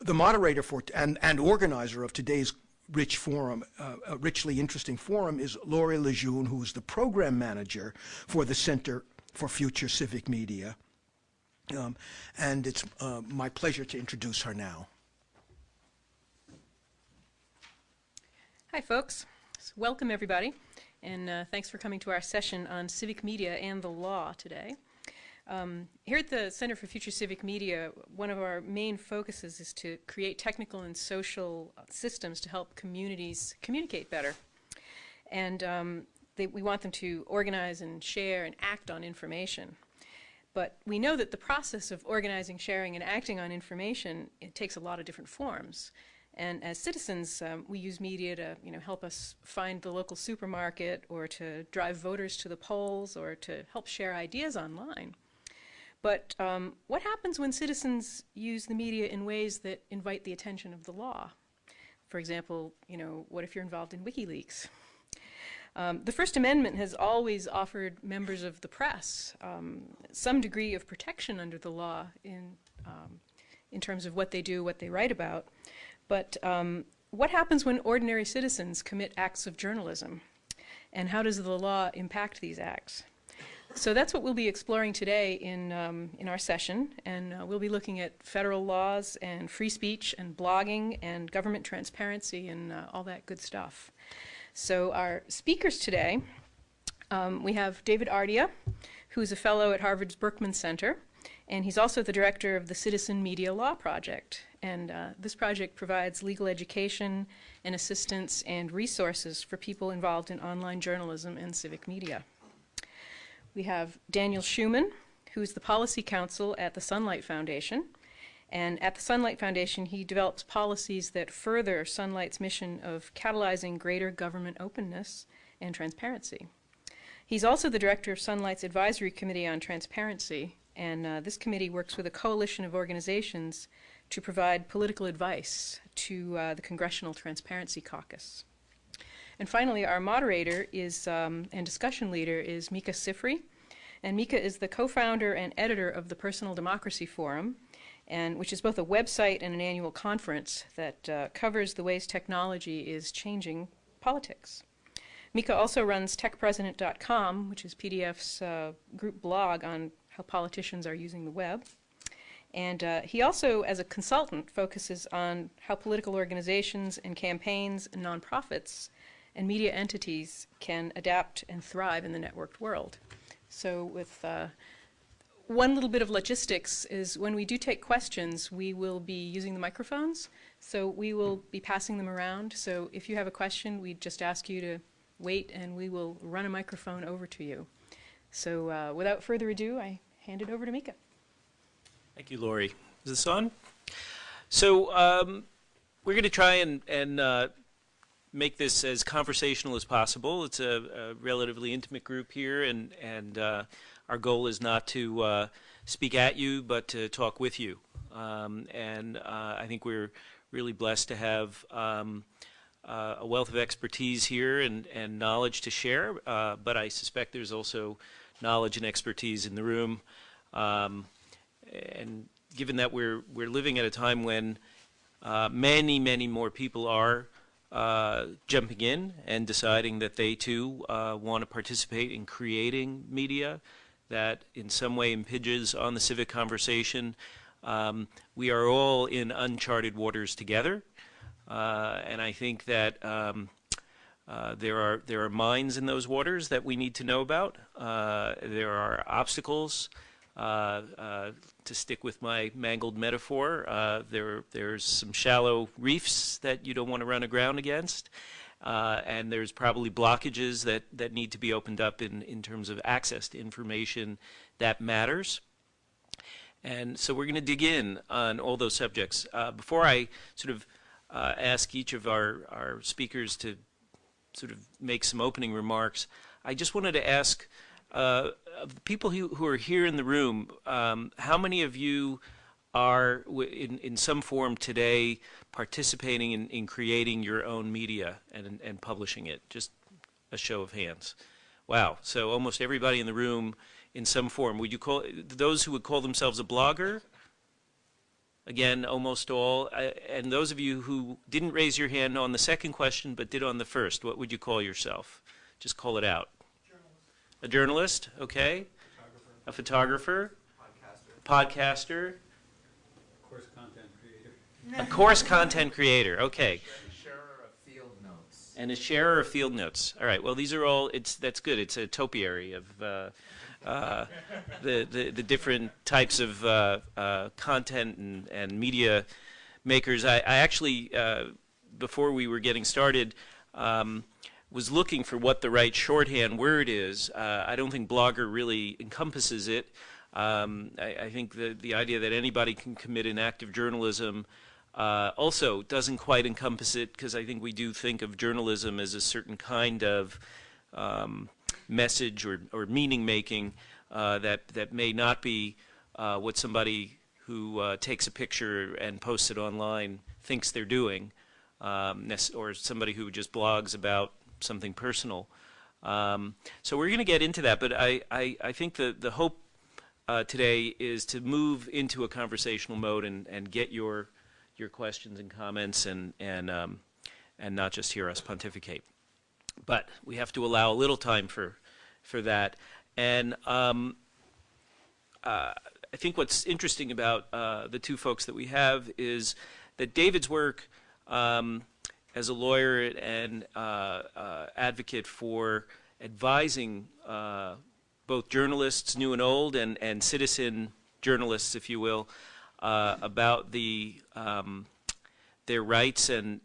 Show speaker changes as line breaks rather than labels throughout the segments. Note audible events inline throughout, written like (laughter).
the moderator for and, and organizer of today's rich forum, uh, a richly interesting forum, is Lorrie Lejeune, who is the program manager for the Center for Future Civic Media. Um, and it's uh, my pleasure to introduce her now.
Hi, folks. Welcome, everybody, and uh, thanks for coming to our session on civic media and the law today. Um, here at the Center for Future Civic Media, one of our main focuses is to create technical and social systems to help communities communicate better. And um, they, we want them to organize and share and act on information. But we know that the process of organizing, sharing, and acting on information, it takes a lot of different forms. And as citizens, um, we use media to you know, help us find the local supermarket or to drive voters to the polls or to help share ideas online. But um, what happens when citizens use the media in ways that invite the attention of the law? For example, you know, what if you're involved in WikiLeaks? Um, the First Amendment has always offered members of the press um, some degree of protection under the law in, um, in terms of what they do, what they write about. But um, what happens when ordinary citizens commit acts of journalism? And how does the law impact these acts? So that's what we'll be exploring today in, um, in our session, and uh, we'll be looking at federal laws and free speech and blogging and government transparency and uh, all that good stuff. So our speakers today, um, we have David Ardia, who's a fellow at Harvard's Berkman Center, and he's also the director of the Citizen Media Law Project. And uh, this project provides legal education and assistance and resources for people involved in online journalism and civic media. We have Daniel Schuman, who's the policy counsel at the Sunlight Foundation. And at the Sunlight Foundation, he develops policies that further Sunlight's mission of catalyzing greater government openness and transparency. He's also the director of Sunlight's Advisory Committee on Transparency, and uh, this committee works with a coalition of organizations to provide political advice to uh, the Congressional Transparency Caucus. And finally, our moderator is um, and discussion leader is Micah Sifry. And Micah is the co-founder and editor of the Personal Democracy Forum, and which is both a website and an annual conference that uh, covers the ways technology is changing politics. Micah also runs techpresident.com, which is PDF's uh, group blog on how politicians are using the web. And uh, he also, as a consultant, focuses on how political organizations and campaigns and nonprofits and media entities can adapt and thrive in the networked world. So with uh, one little bit of logistics is when we do take questions, we will be using the microphones. So we will be passing them around. So if you have a question, we just ask you to wait and we will run a microphone over to you. So uh, without further ado, I hand it over to Micah.
Thank you, Lorrie. Is this on? So um, we're going to try and, and uh, make this as conversational as possible. It's a, a relatively intimate group here, and and uh, our goal is not to uh, speak at you, but to talk with you. Um, and uh, I think we're really blessed to have um, uh, a wealth of expertise here and and knowledge to share. Uh, but I suspect there's also knowledge and expertise in the room. Um, and given that we're we're living at a time when uh, many many more people are uh, jumping in and deciding that they too uh, want to participate in creating media that in some way impinges on the civic conversation. Um, we are all in uncharted waters together, uh, and I think that um, uh, there are there are mines in those waters that we need to know about. Uh, there are obstacles. Uh, uh, to stick with my mangled metaphor, uh, there there's some shallow reefs that you don't want to run aground against, uh, and there's probably blockages that that need to be opened up in in terms of access to information that matters. And so we're going to dig in on all those subjects. Uh, before I sort of ask each of our our speakers to sort of make some opening remarks, I just wanted to ask uh, people who, who are here in the room, um, how many of you are in, in some form today participating in, in creating your own media and, and publishing it? Just a show of hands. Wow. So almost everybody in the room in some form. Would you call those who would call themselves a blogger? Again, almost all. And those of you who didn't raise your hand on the second question but did on the first, what would you call yourself? Just call it out. A journalist, okay. A photographer. Podcaster.
A course content creator.
A course content creator, okay.
Sharer of field notes.
And a sharer of field notes. All right. Well, these are all. It's that's good. It's a topiary of uh, uh, the, the the different types of uh, uh, content and, and media makers. I, I actually, uh, before we were getting started, um, was looking for what the right shorthand word is. Uh, I don't think blogger really encompasses it. Um, I, I think the the idea that anybody can commit an act of journalism uh, also doesn't quite encompass it because I think we do think of journalism as a certain kind of um, message or, or meaning making uh, that that may not be uh, what somebody who uh, takes a picture and posts it online thinks they're doing, um, or somebody who just blogs about something personal. Um, so we're going to get into that, but I, I, I think the, the hope uh, today is to move into a conversational mode and, and get your your questions and comments and and um, and not just hear us pontificate. But we have to allow a little time for for that. And um, uh, I think what's interesting about uh, the two folks that we have is that David's work um, as a lawyer and uh, uh, advocate for advising uh, both journalists, new and old, and, and citizen journalists, if you will, about the um, their rights and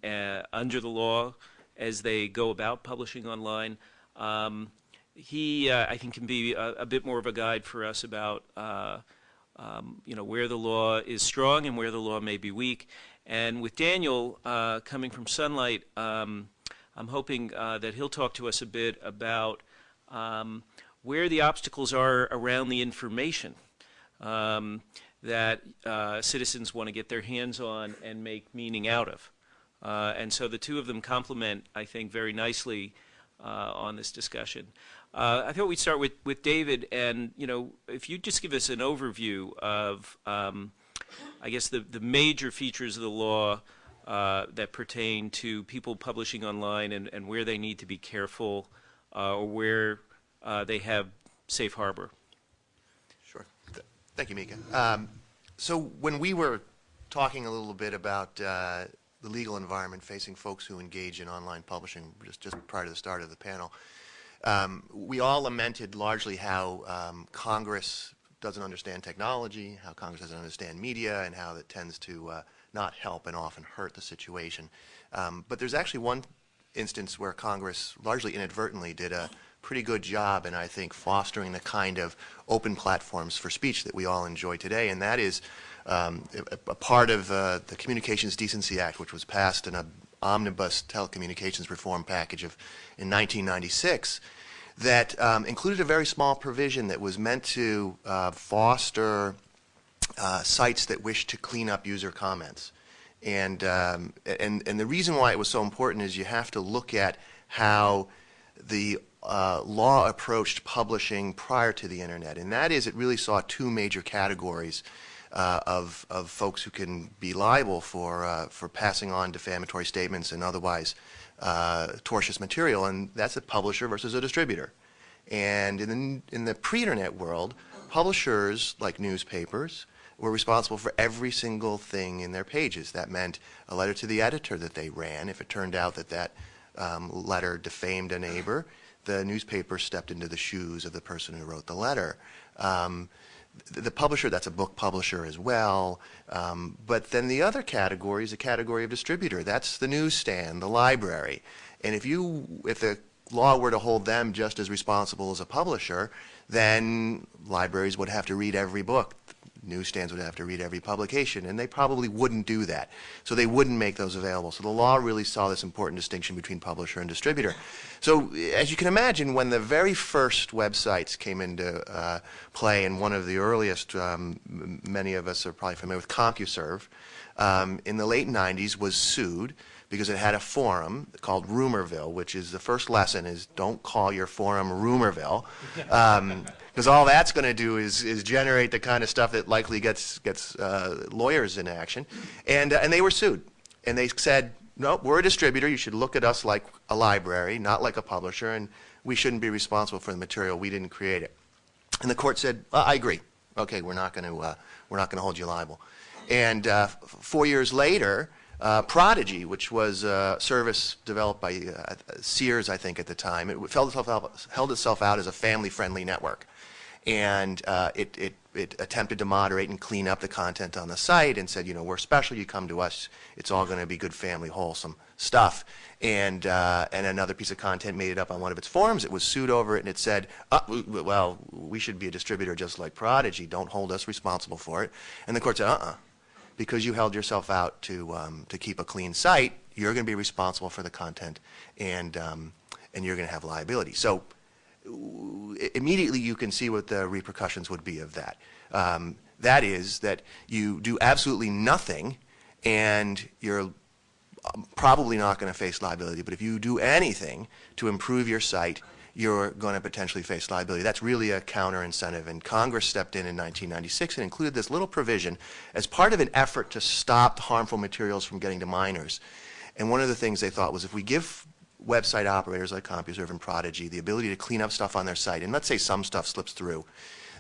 under the law as they go about publishing online. Um, he, uh, I think, can be a, a bit more of a guide for us about, uh, um, you know, where the law is strong and where the law may be weak. And with Daniel uh, coming from Sunlight, um, I'm hoping uh, that he'll talk to us a bit about um, where the obstacles are around the information um, that uh, citizens want to get their hands on and make meaning out of. Uh, and so the two of them complement, I think, very nicely uh, on this discussion. Uh, I thought we'd start with, with David, and you know, if you just give us an overview of, um, I guess, the, the major features of the law uh, that pertain to people publishing online and, and where they need to be careful uh, or where uh, they have safe harbor.
Sure. Th- Thank you, Micah. Um, so when we were talking a little bit about uh, the legal environment facing folks who engage in online publishing, just, just prior to the start of the panel, um, we all lamented largely how um, Congress doesn't understand technology, how Congress doesn't understand media, and how that tends to uh, not help and often hurt the situation. Um, but there's actually one instance where Congress largely inadvertently did a pretty good job in, I think, fostering the kind of open platforms for speech that we all enjoy today, and that is um, a, a part of uh, the Communications Decency Act, which was passed in an omnibus telecommunications reform package of in 1996 that um, included a very small provision that was meant to uh, foster uh, sites that wish to clean up user comments. And, um, and, and the reason why it was so important is you have to look at how the uh, law approached publishing prior to the internet. And that is, it really saw two major categories uh, of, of folks who can be liable for, uh, for passing on defamatory statements and otherwise uh, tortious material, and that's a publisher versus a distributor. And in the, in the pre-internet world, publishers, like newspapers, were responsible for every single thing in their pages. That meant a letter to the editor that they ran. If it turned out that that um, letter defamed a neighbor, the newspaper stepped into the shoes of the person who wrote the letter. Um, the, publisher, that's a book publisher as well. Um, but then the other category is a category of distributor. That's the newsstand, the library. And if you, if the law were to hold them just as responsible as a publisher, then libraries would have to read every book. Newsstands would have to read every publication, and they probably wouldn't do that. So they wouldn't make those available. So the law really saw this important distinction between publisher and distributor. So as you can imagine, when the very first websites came into uh, play, and one of the earliest, um, many of us are probably familiar with CompuServe, um, in the late 90s was sued because it had a forum called Rumorville, which is the first lesson is don't call your forum Rumorville, because all that's going to do is, is generate the kind of stuff that likely gets, gets uh, lawyers in action. And, uh, and they were sued. And they said, no, we're a distributor. You should look at us like a library, not like a publisher, and we shouldn't be responsible for the material. We didn't create it. And the court said, I agree. Okay, we're not going to uh, we're not going to hold you liable. And uh, four years later, uh, Prodigy, which was a service developed by uh, Sears, I think at the time, it held itself out, held itself out as a family-friendly network, and uh, it, it it attempted to moderate and clean up the content on the site and said, you know, we're special. You come to us. It's all going to be good family, wholesome stuff. And uh, and another piece of content made it up on one of its forums. It was sued over it, and it said, uh, well, we should be a distributor just like Prodigy. Don't hold us responsible for it. And the court said, uh-uh, because you held yourself out to um, to keep a clean site, you're going to be responsible for the content, and um, and you're going to have liability. So immediately you can see what the repercussions would be of that. Um, that is that you do absolutely nothing, and you're um, probably not going to face liability. But if you do anything to improve your site, you're going to potentially face liability. That's really a counter incentive. And Congress stepped in in 1996 and included this little provision as part of an effort to stop harmful materials from getting to minors. And one of the things they thought was if we give website operators like CompuServe and Prodigy the ability to clean up stuff on their site, and let's say some stuff slips through,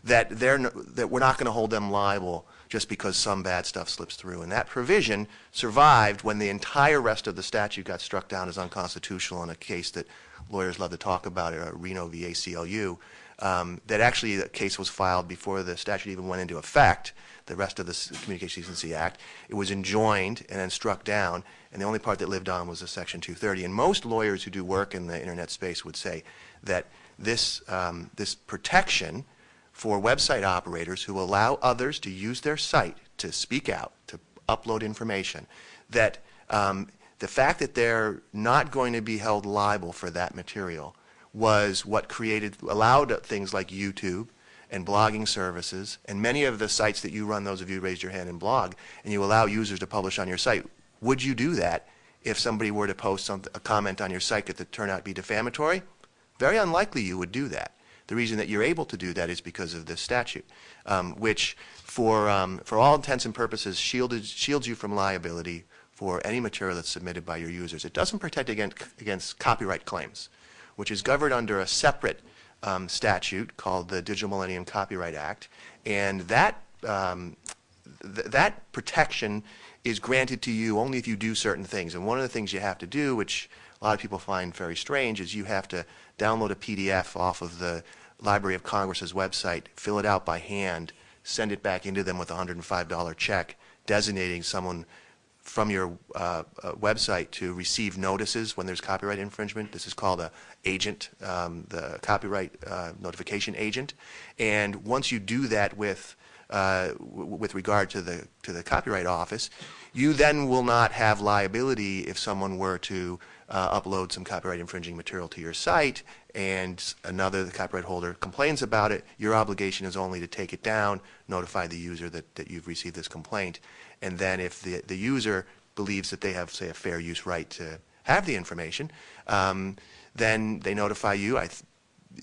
that they're that we're not going to hold them liable just because some bad stuff slips through. And that provision survived when the entire rest of the statute got struck down as unconstitutional in a case that lawyers love to talk about, uh, Reno v. ACLU. Um, that actually the case was filed before the statute even went into effect. The rest of the Communications Decency Act, it was enjoined and then struck down, and the only part that lived on was the Section 230. And most lawyers who do work in the internet space would say that this um, this protection for website operators who allow others to use their site to speak out, to upload information, that um, the fact that they're not going to be held liable for that material was what created, allowed things like YouTube and blogging services, and many of the sites that you run, those of you raised your hand and blog, and you allow users to publish on your site. Would you do that if somebody were to post some, a comment on your site that turned out to be defamatory? Very unlikely you would do that. The reason that you're able to do that is because of this statute, um, which, for, um, for all intents and purposes, shielded, shields you from liability for any material that's submitted by your users. It doesn't protect against, against copyright claims, which is governed under a separate um, statute called the Digital Millennium Copyright Act, and that um, th- that protection is granted to you only if you do certain things. And one of the things you have to do, which a lot of people find very strange, is you have to download a PDF off of the Library of Congress's website, fill it out by hand, send it back into them with a $105 check, designating someone from your uh, uh, website to receive notices when there's copyright infringement. This is called a agent, um, the copyright uh, notification agent. And once you do that with uh, with regard to the to the Copyright Office, you then will not have liability if someone were to uh, upload some copyright infringing material to your site and another the copyright holder complains about it. Your obligation is only to take it down, notify the user that, that you've received this complaint, and then if the the user believes that they have, say, a fair use right to have the information, um, then they notify you. I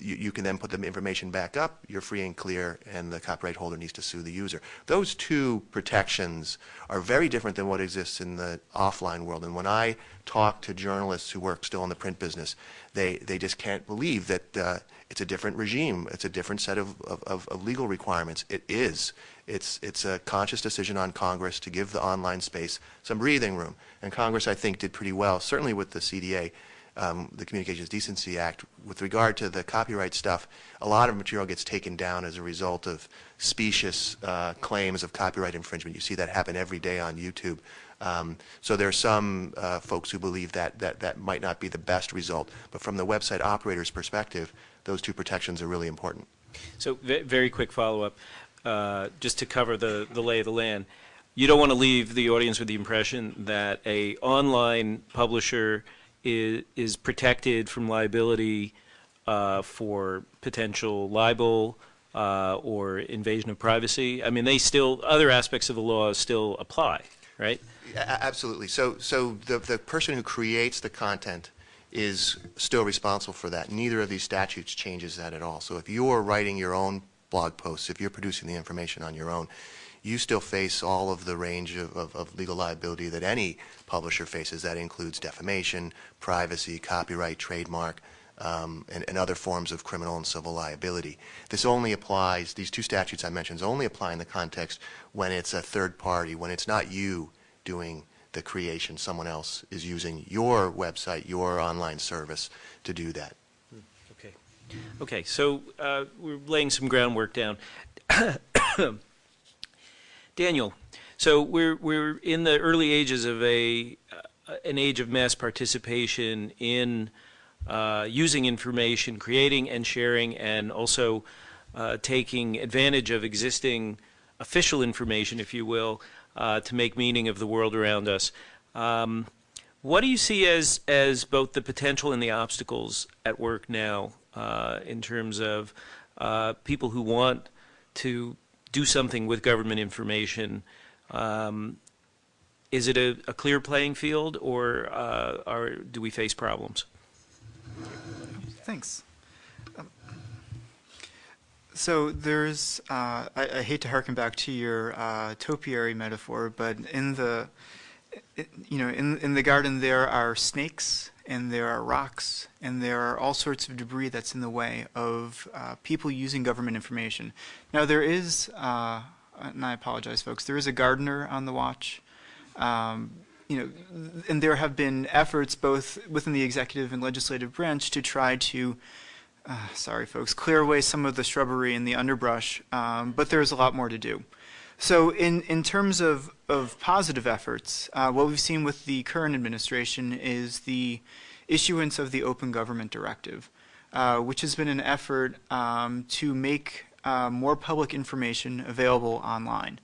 you, you can then put the information back up, you're free and clear, and the copyright holder needs to sue the user. Those two protections are very different than what exists in the offline world. And when I talk to journalists who work still in the print business, they, they just can't believe that uh, it's a different regime. It's a different set of, of, of legal requirements. It is. It's, it's a conscious decision on Congress to give the online space some breathing room. And Congress, I think, did pretty well, certainly with the CDA um, the Communications Decency Act, with regard to the copyright stuff, a lot of material gets taken down as a result of specious uh, claims of copyright infringement. You see that happen every day on YouTube. Um, so there are some uh, folks who believe that, that that might not be the best result. But from the website operator's perspective, those two protections are really important.
So, very quick follow-up, uh, just to cover the, the lay of the land. You don't want to leave the audience with the impression that a online publisher is, is protected from liability uh, for potential libel uh, or invasion of privacy. I mean, they still, other aspects of the law still apply, right?
Absolutely. So, so the, the person who creates the content is still responsible for that. Neither of these statutes changes that at all. So if you're writing your own blog posts, if you're producing the information on your own, you still face all of the range of, of, of legal liability that any publisher faces. That includes defamation, privacy, copyright, trademark, um, and, and, other forms of criminal and civil liability. This only applies, these two statutes I mentioned only apply in the context when it's a third party, when it's not you doing the creation, someone else is using your website, your online service to do that.
Okay. So uh, we're laying some groundwork down. (coughs) Daniel, so we're we're in the early ages of a uh, an age of mass participation in uh, using information, creating and sharing, and also uh, taking advantage of existing official information, if you will, uh, to make meaning of the world around us. Um, what do you see as as both the potential and the obstacles at work now uh, in terms of uh, people who want to do something with government information. Um, is it a, a, clear playing field, or uh, do we face problems?
Thanks. Um, so there's, uh, I, I, hate to harken back to your uh, topiary metaphor, but in the, you know, in in the garden there are snakes and there are rocks, and there are all sorts of debris that's in the way of uh, people using government information. Now, there is, uh, and I apologize, folks, there is a gardener on the watch. Um, you know, and there have been efforts both within the executive and legislative branch to try to, uh, sorry, folks, clear away some of the shrubbery and the underbrush, um, but there's a lot more to do. So in, in terms of, of positive efforts, uh, what we've seen with the current administration is the issuance of the Open Government Directive, uh, which has been an effort um, to make uh, more public information available online.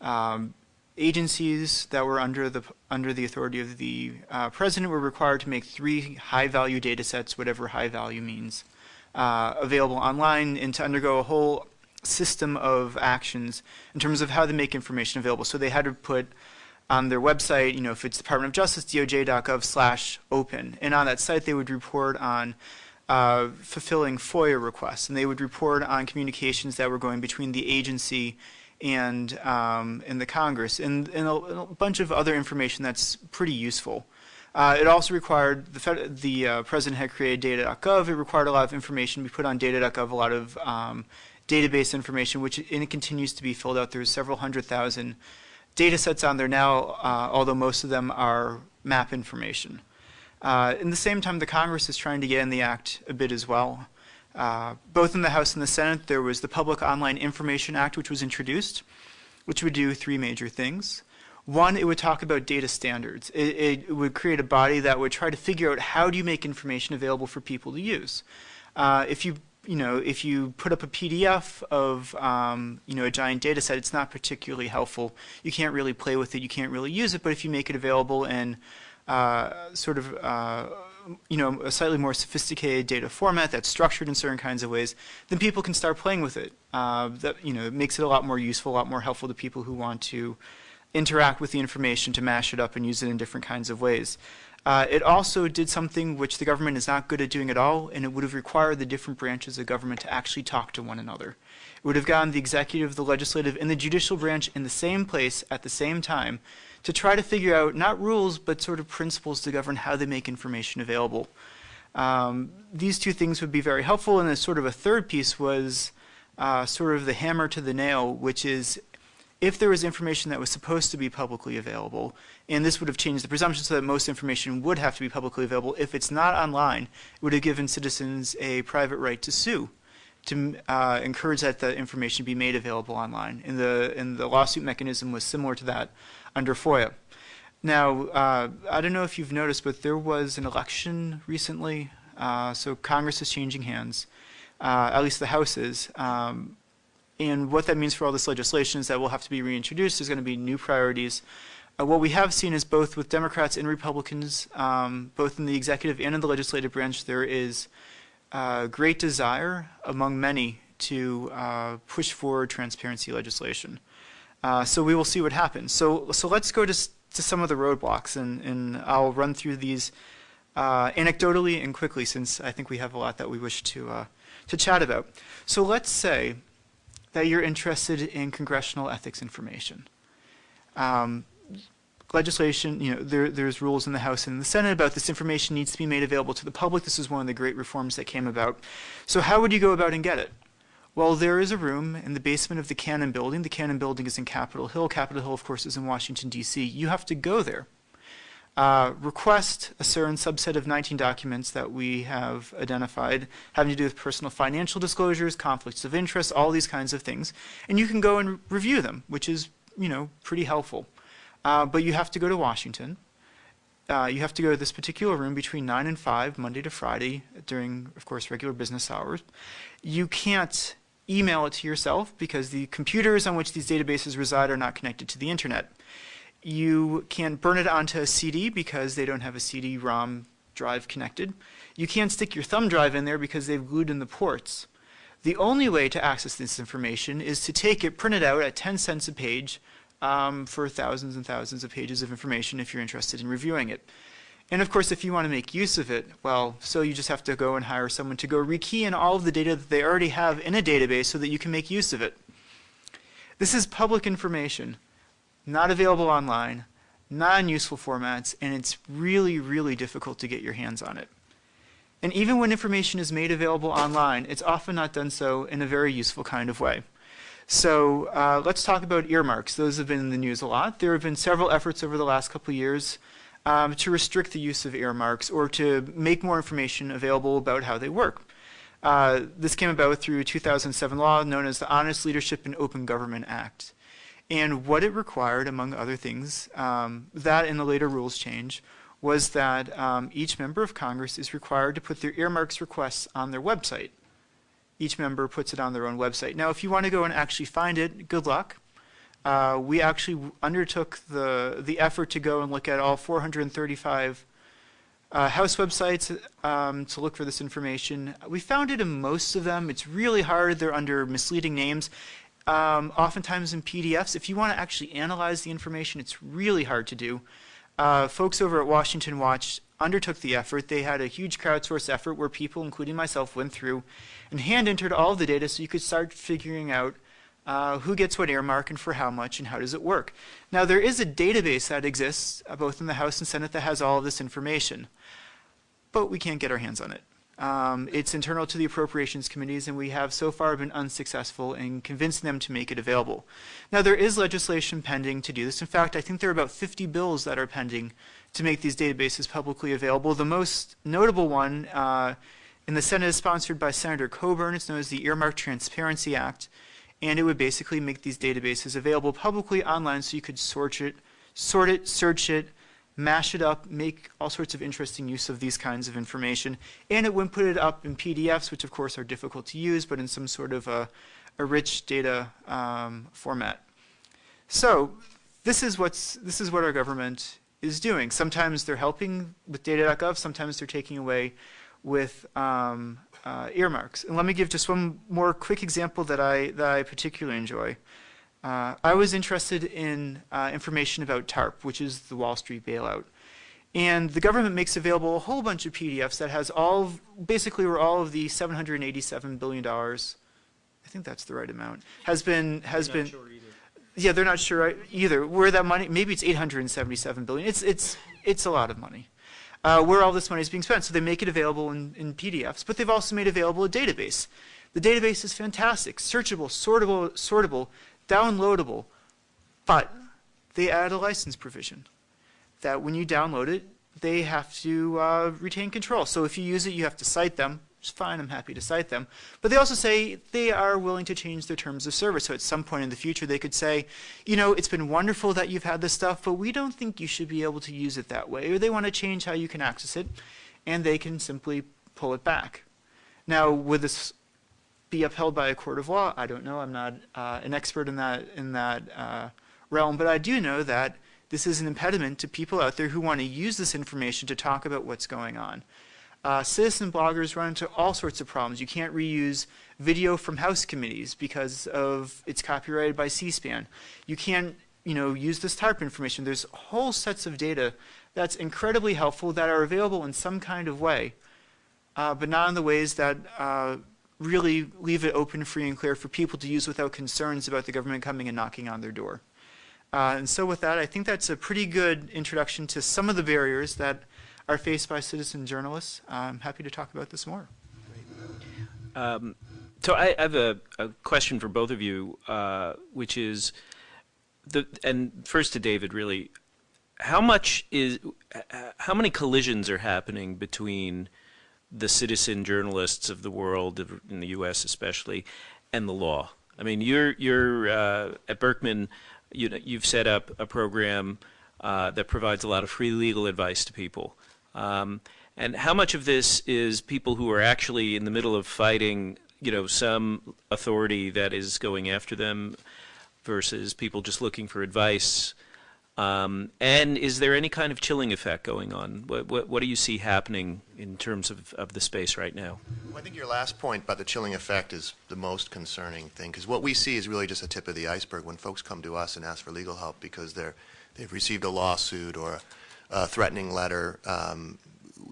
Um, agencies that were under the under the authority of the uh, president were required to make three high-value data sets, whatever high value means, uh, available online and to undergo a whole system of actions in terms of how they make information available. So they had to put on their website, you know, if it's Department of Justice, doj.gov slash open. And on that site, they would report on uh, fulfilling FOIA requests, and they would report on communications that were going between the agency and, um, and the Congress, and, and a, a, bunch of other information that's pretty useful. Uh, it also required, the, the uh, President had created data.gov, it required a lot of information to be put on data.gov, a lot of um, database information, which it continues to be filled out. There's several hundred thousand data sets on there now, uh, although most of them are map information. Uh, in the same time, the Congress is trying to get in the act a bit as well. Uh, both in the House and the Senate, there was the Public Online Information Act, which was introduced, which would do three major things. One, it would talk about data standards. It, it, would create a body that would try to figure out how do you make information available for people to use. Uh, if you you know, if you put up a PDF of, um, you know, a giant data set, it's not particularly helpful. You can't really play with it. You can't really use it. But if you make it available in uh, sort of, uh, you know, a slightly more sophisticated data format that's structured in certain kinds of ways, then people can start playing with it. Uh, that, you know, it makes it a lot more useful, a lot more helpful to people who want to interact with the information to mash it up and use it in different kinds of ways. Uh, it also did something which the government is not good at doing at all, and it would have required the different branches of government to actually talk to one another. It would have gotten the executive, the legislative, and the judicial branch in the same place at the same time to try to figure out not rules, but sort of principles to govern how they make information available. Um, these two things would be very helpful, and a sort of a third piece was uh, sort of the hammer to the nail, which is if there was information that was supposed to be publicly available, and this would have changed the presumption so that most information would have to be publicly available, if it's not online, it would have given citizens a private right to sue to uh, encourage that the information be made available online. And the, and the lawsuit mechanism was similar to that under FOIA. Now, uh, I don't know if you've noticed, but there was an election recently, uh, so Congress is changing hands, uh, at least the House is. Um, and what that means for all this legislation is that will have to be reintroduced. There's going to be new priorities. Uh, what we have seen is both with Democrats and Republicans, um, both in the executive and in the legislative branch, there is uh, great desire among many to uh, push forward transparency legislation. Uh, so we will see what happens. So, so let's go to, to some of the roadblocks, and, and I'll run through these uh, anecdotally and quickly, since I think we have a lot that we wish to, uh, to chat about. So let's say that you're interested in congressional ethics information. Um, legislation, you know, there, there's rules in the House and in the Senate about this information needs to be made available to the public. This is one of the great reforms that came about. So how would you go about and get it? Well, there is a room in the basement of the Cannon Building. The Cannon Building is in Capitol Hill. Capitol Hill, of course, is in Washington, D.C. You have to go there. Uh, request a certain subset of 19 documents that we have identified having to do with personal financial disclosures, conflicts of interest, all these kinds of things. And you can go and review them, which is, you know, pretty helpful. Uh, but you have to go to Washington. Uh, you have to go to this particular room between 9 and 5, Monday to Friday, during, of course, regular business hours. You can't email it to yourself because the computers on which these databases reside are not connected to the internet. You can't burn it onto a CD because they don't have a CD-ROM drive connected. You can't stick your thumb drive in there because they've glued in the ports. The only way to access this information is to take it, print it out at 10 cents a page um, for thousands and thousands of pages of information if you're interested in reviewing it. And of course, if you want to make use of it, well, so you just have to go and hire someone to go rekey in all of the data that they already have in a database so that you can make use of it. This is public information not available online, not in useful formats, and it's really, really difficult to get your hands on it. And even when information is made available online, it's often not done so in a very useful kind of way. So uh, let's talk about earmarks. Those have been in the news a lot. There have been several efforts over the last couple of years um, to restrict the use of earmarks or to make more information available about how they work. Uh, this came about through a 2007 law known as the Honest Leadership and Open Government Act. And what it required, among other things, um, that in the later rules change, was that um, each member of Congress is required to put their earmarks requests on their website. Each member puts it on their own website. Now, if you want to go and actually find it, good luck. Uh, we actually undertook the, the effort to go and look at all 435 uh, House websites um, to look for this information. We found it in most of them. It's really hard. They're under misleading names um, oftentimes in PDFs. If you want to actually analyze the information, it's really hard to do. Uh, folks over at Washington Watch undertook the effort. They had a huge crowdsource effort where people, including myself, went through and hand entered all the data so you could start figuring out uh, who gets what earmark and for how much and how does it work. Now there is a database that exists uh, both in the House and Senate that has all of this information, but we can't get our hands on it. Um, it's internal to the appropriations committees, and we have so far been unsuccessful in convincing them to make it available. Now, there is legislation pending to do this. In fact, I think there are about 50 bills that are pending to make these databases publicly available. The most notable one uh, in the Senate is sponsored by Senator Coburn. It's known as the Earmark Transparency Act, and it would basically make these databases available publicly online so you could sort it, sort it, search it, mash it up, make all sorts of interesting use of these kinds of information, and it it up in PDFs, which of course are difficult to use, but in some sort of a, a rich data um, format. So this is, what's, this is what our government is doing. Sometimes they're helping with data.gov, sometimes they're taking away with um, uh, earmarks. And let me give just one more quick example that I, that I particularly enjoy. Uh, I was interested in uh, information about TARP, which is the Wall Street bailout. And the government makes available a whole bunch of PDFs that has all, of, basically where all of the $787 billion, I think that's the right amount, has been, has been,
Sure
yeah, they're not sure either. Where that money, maybe it's 877 billion. It's, it's, it's a lot of money. Uh, where all this money is being spent. So they make it available in, in PDFs, but they've also made available a database. The database is fantastic, searchable, sortable, sortable, downloadable, but they add a license provision that when you download it, they have to uh, retain control. So if you use it, you have to cite them. It's fine, I'm happy to cite them. But they also say they are willing to change their terms of service. So at some point in the future, they could say, you know, it's been wonderful that you've had this stuff, but we don't think you should be able to use it that way. Or they want to change how you can access it, and they can simply pull it back. Now, with this be upheld by a court of law? I don't know. I'm not uh, an expert in that in that uh, realm, but I do know that this is an impediment to people out there who want to use this information to talk about what's going on. Uh, citizen bloggers run into all sorts of problems. You can't reuse video from House committees because of it's copyrighted by C-SPAN. You can't, you know, use this type of information. There's whole sets of data that's incredibly helpful that are available in some kind of way, uh, but not in the ways that uh, really leave it open, free, and clear for people to use without concerns about the government coming and knocking on their door. Uh, and so with that, I think that's a pretty good introduction to some of the barriers that are faced by citizen journalists. I'm happy to talk about this more.
Um, so I, I have a, a question for both of you, uh, which is the and first to David, really, how much is uh, how many collisions are happening between the citizen journalists of the world, in the U.S. especially, and the law? I mean, you're you're uh, at Berkman. You know, you've set up a program uh, that provides a lot of free legal advice to people. Um, and how much of this is people who are actually in the middle of fighting, you know, some authority that is going after them, versus people just looking for advice? Um, and is there any kind of chilling effect going on? What, what, what do you see happening in terms of, of the space right now?
Well, I think your last point about the chilling effect is the most concerning thing because what we see is really just a tip of the iceberg when folks come to us and ask for legal help because they're they've received a lawsuit or a threatening letter. Um,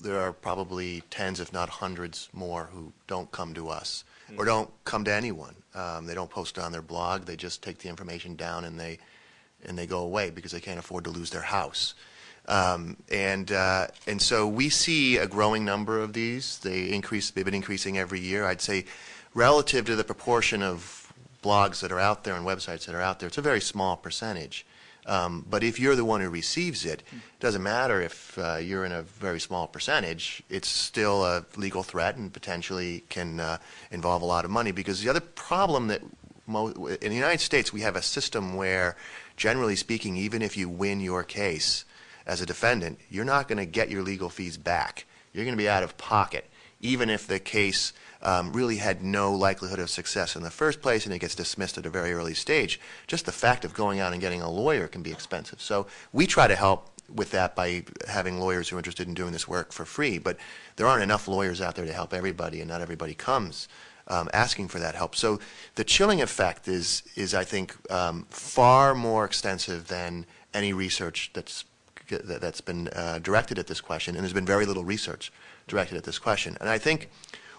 there are probably tens, if not hundreds, more who don't come to us or don't come to anyone. Um, they don't post it on their blog. They just take the information down and they and they go away because they can't afford to lose their house. Um, and uh, and so we see a growing number of these. They increase. They've been increasing every year. I'd say, relative to the proportion of blogs that are out there and websites that are out there, it's a very small percentage. Um, but if you're the one who receives it, it doesn't matter if uh, you're in a very small percentage. It's still a legal threat and potentially can uh, involve a lot of money. Because the other problem that in the United States we have a system where, generally speaking, even if you win your case as a defendant, you're not going to get your legal fees back. You're going to be out of pocket, even if the case um, really had no likelihood of success in the first place and it gets dismissed at a very early stage. Just the fact of going out and getting a lawyer can be expensive. So we try to help with that by having lawyers who are interested in doing this work for free. But there aren't enough lawyers out there to help everybody, and not everybody comes um, asking for that help. So the chilling effect is, is I think, um, far more extensive than any research that's that- that's been uh, directed at this question, and there's been very little research directed at this question. And I think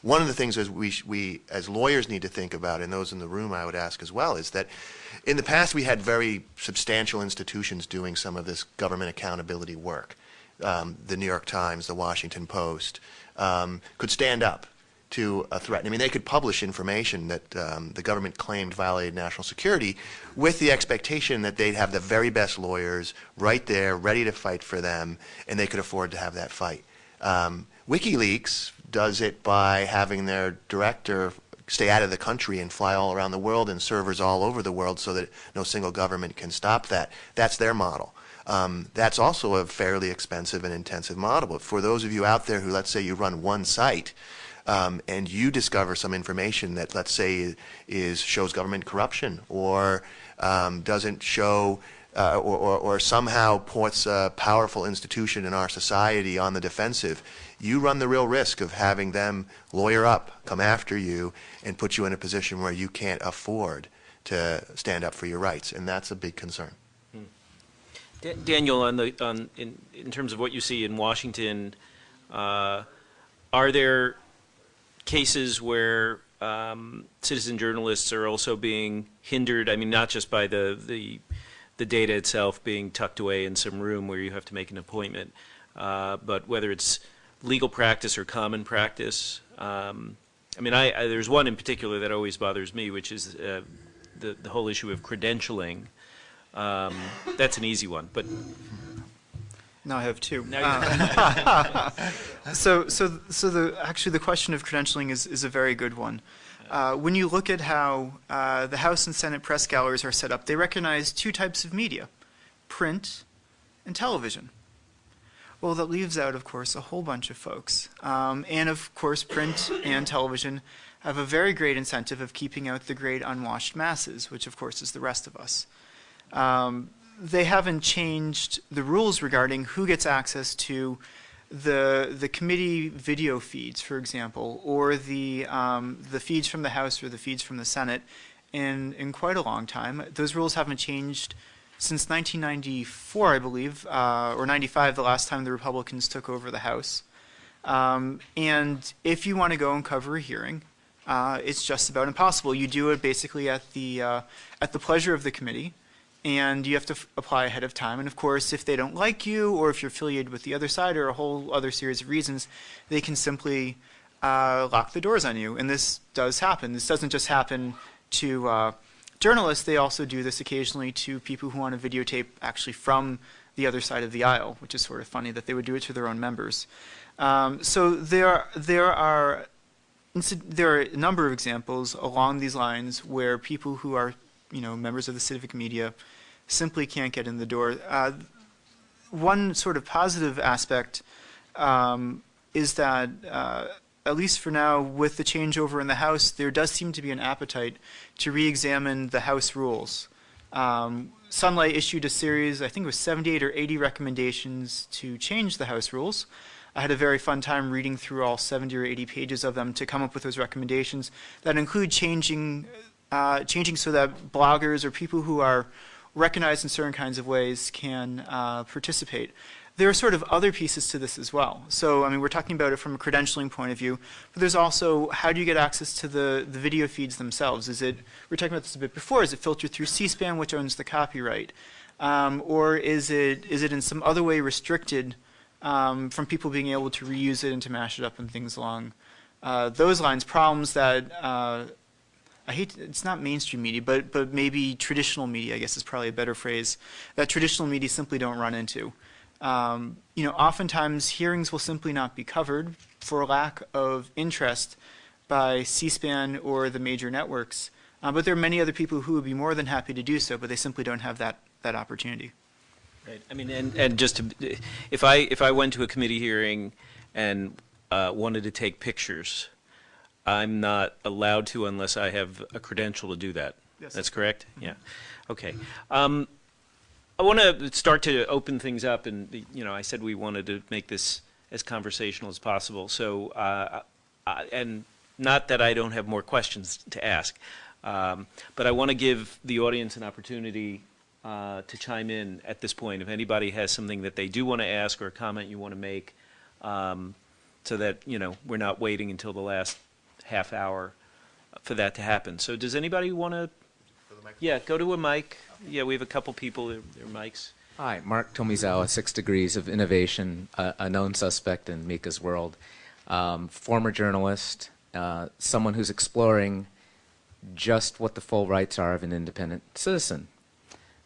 one of the things as we, we as lawyers need to think about, and those in the room I would ask as well, is that in the past we had very substantial institutions doing some of this government accountability work. Um, the New York Times, the Washington Post um, could stand up to a threat. I mean, they could publish information that um, the government claimed violated national security with the expectation that they'd have the very best lawyers right there, ready to fight for them, and they could afford to have that fight. Um, WikiLeaks does it by having their director stay out of the country and fly all around the world and servers all over the world so that no single government can stop that. That's their model. Um, that's also a fairly expensive and intensive model. But for those of you out there who, let's say, you run one site, um, and you discover some information that, let's say, is shows government corruption or um, doesn't show uh, or, or, or somehow puts a powerful institution in our society on the defensive, you run the real risk of having them lawyer up, come after you, and put you in a position where you can't afford to stand up for your rights, and that's a big concern.
Da- Daniel, on the on in in terms of what you see in Washington, uh, are there cases where um, citizen journalists are also being hindered? I mean, not just by the the the data itself being tucked away in some room where you have to make an appointment, uh, but whether it's legal practice or common practice. Um, I mean, I, I there's one in particular that always bothers me, which is uh, the the whole issue of credentialing. Um, that's an easy one, but
Now I have (laughs) two. So, so, so the actually the question of credentialing is, is a very good one. Uh, when you look at how uh, the House and Senate press galleries are set up, they recognize two types of media: print and television. Well, that leaves out, of course, a whole bunch of folks. Um, and of course, print and television have a very great incentive of keeping out the great unwashed masses, which, of course, is the rest of us. Um, they haven't changed the rules regarding who gets access to the the committee video feeds, for example, or the um, the feeds from the House or the feeds from the Senate in in quite a long time. Those rules haven't changed since 1994, I believe, uh, or 95, the last time the Republicans took over the House. Um, and if you want to go and cover a hearing, uh, it's just about impossible. You do it basically at the uh, at the pleasure of the committee, and you have to apply ahead of time. And of course, if they don't like you, or if you're affiliated with the other side, or a whole other series of reasons, they can simply uh, lock the doors on you. And this does happen. This doesn't just happen to uh, journalists. They also do this occasionally to people who want to videotape actually from the other side of the aisle, which is sort of funny that they would do it to their own members. Um, so there, there are there are a number of examples along these lines where people who are, you know, members of the civic media simply can't get in the door. Uh, one sort of positive aspect um, is that, uh, at least for now, with the changeover in the House, there does seem to be an appetite to re-examine the House rules. Um, Sunlight issued a series, I think it was 78 or 80 recommendations to change the House rules. I had a very fun time reading through all 70 or 80 pages of them to come up with those recommendations that include changing, uh, changing so that bloggers or people who are recognized in certain kinds of ways can uh, participate. There are sort of other pieces to this as well. So, I mean, we're talking about it from a credentialing point of view, but there's also how do you get access to the, the video feeds themselves? Is it, we were talking about this a bit before, is it filtered through C-SPAN, which owns the copyright? Um, or is it, is it in some other way restricted um, from people being able to reuse it and to mash it up and things along uh, those lines? Problems that uh, I hate. It's not mainstream media, but but maybe traditional media. I guess is probably a better phrase. That traditional media simply don't run into. Um, you know, oftentimes hearings will simply not be covered for lack of interest by C-SPAN or the major networks. Uh, but there are many other people who would be more than happy to do so, but they simply don't have that that opportunity.
Right. I mean, and, and just to, if I if I went to a committee hearing and uh, wanted to take pictures, I'm not allowed to unless I have a credential to do that.
Yes.
That's correct. Yeah. Okay. Um, I want to start to open things up, and you know, I said we wanted to make this as conversational as possible. So, uh, I, and not that I don't have more questions to ask, um, but I want to give the audience an opportunity uh, to chime in at this point. If anybody has something that they do want to ask or a comment you want to make, um, so that you know we're not waiting until the last half hour for that to happen. So, does anybody want to? Yeah, go to a mic. Yeah, we have a couple people. Their, their mics.
Hi, Mark Tomizawa, Six Degrees of Innovation, uh, a known suspect in Micah's world. Um, former journalist, uh, someone who's exploring just what the full rights are of an independent citizen.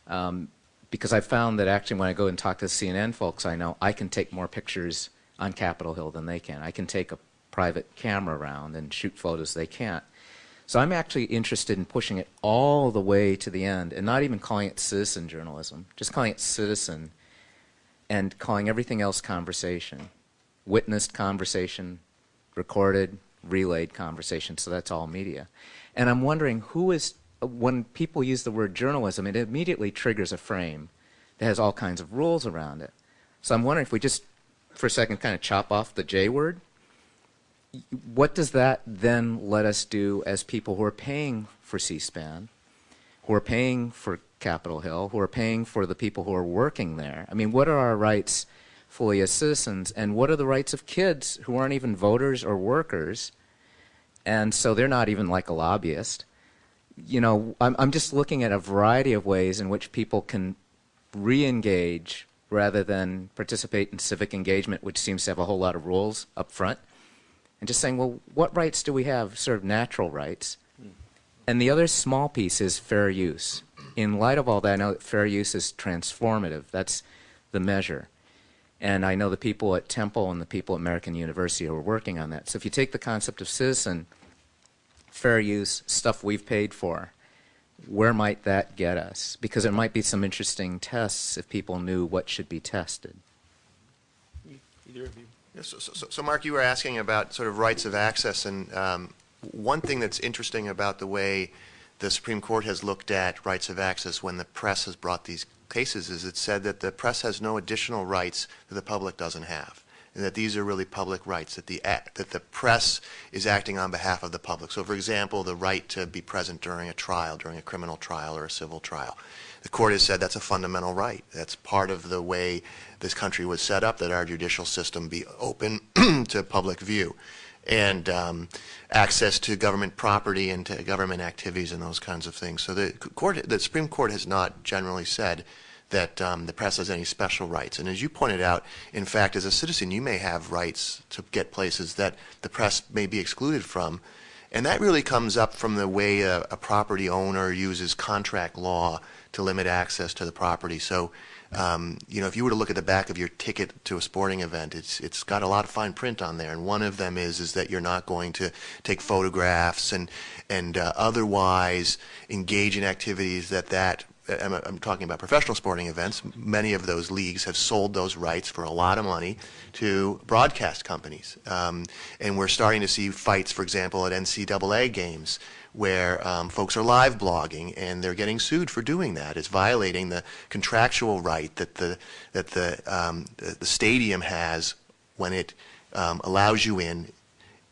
Um, because I found that actually when I go and talk to CNN folks I know, I can take more pictures on Capitol Hill than they can. I can take a private camera around and shoot photos they can't. So I'm actually interested in pushing it all the way to the end and not even calling it citizen journalism, just calling it citizen and calling everything else conversation. Witnessed conversation, recorded, relayed conversation, so that's all media. And I'm wondering who is, when people use the word journalism, it immediately triggers a frame that has all kinds of rules around it. So I'm wondering if we just, for a second, kind of chop off the J word what does that then let us do as people who are paying for C-SPAN, who are paying for Capitol Hill, who are paying for the people who are working there? I mean, what are our rights fully as citizens, and what are the rights of kids who aren't even voters or workers, and so they're not even like a lobbyist? You know, I'm, I'm just looking at a variety of ways in which people can re-engage rather than participate in civic engagement, which seems to have a whole lot of rules up front and just saying, well, what rights do we have, sort of natural rights? And the other small piece is fair use. In light of all that, I know that fair use is transformative. That's the measure. And I know the people at Temple and the people at American University who are working on that. So if you take the concept of citizen, fair use, stuff we've paid for, where might that get us? Because there might be some interesting tests if people knew what should be tested.
Either of you.
Yeah, So, so, so, Mark, you were asking about sort of rights of access, and um, one thing that's interesting about the way the Supreme Court has looked at rights of access when the press has brought these cases is it said that the press has no additional rights that the public doesn't have. and that these are really public rights, that the, act, that the press is acting on behalf of the public. So, for example, the right to be present during a trial, during a criminal trial or a civil trial. The court has said that's a fundamental right. That's part of the way this country was set up, that our judicial system be open (clears throat) to public view. And um, access to government property and to government activities and those kinds of things. So the court, the Supreme Court has not generally said that um, the press has any special rights. And as you pointed out, in fact, as a citizen, you may have rights to get places that the press may be excluded from. And that really comes up from the way a, a property owner uses contract law to limit access to the property. So, um, you know, if you were to look at the back of your ticket to a sporting event, it's it's got a lot of fine print on there, and one of them is is that you're not going to take photographs and and uh, otherwise engage in activities that that I'm, I'm, talking about professional sporting events. Many of those leagues have sold those rights for a lot of money to broadcast companies. Um, and we're starting to see fights, for example, at NCAA games where um, folks are live blogging and they're getting sued for doing that. It's violating the contractual right that the that the um, the, the, stadium has when it um, allows you in,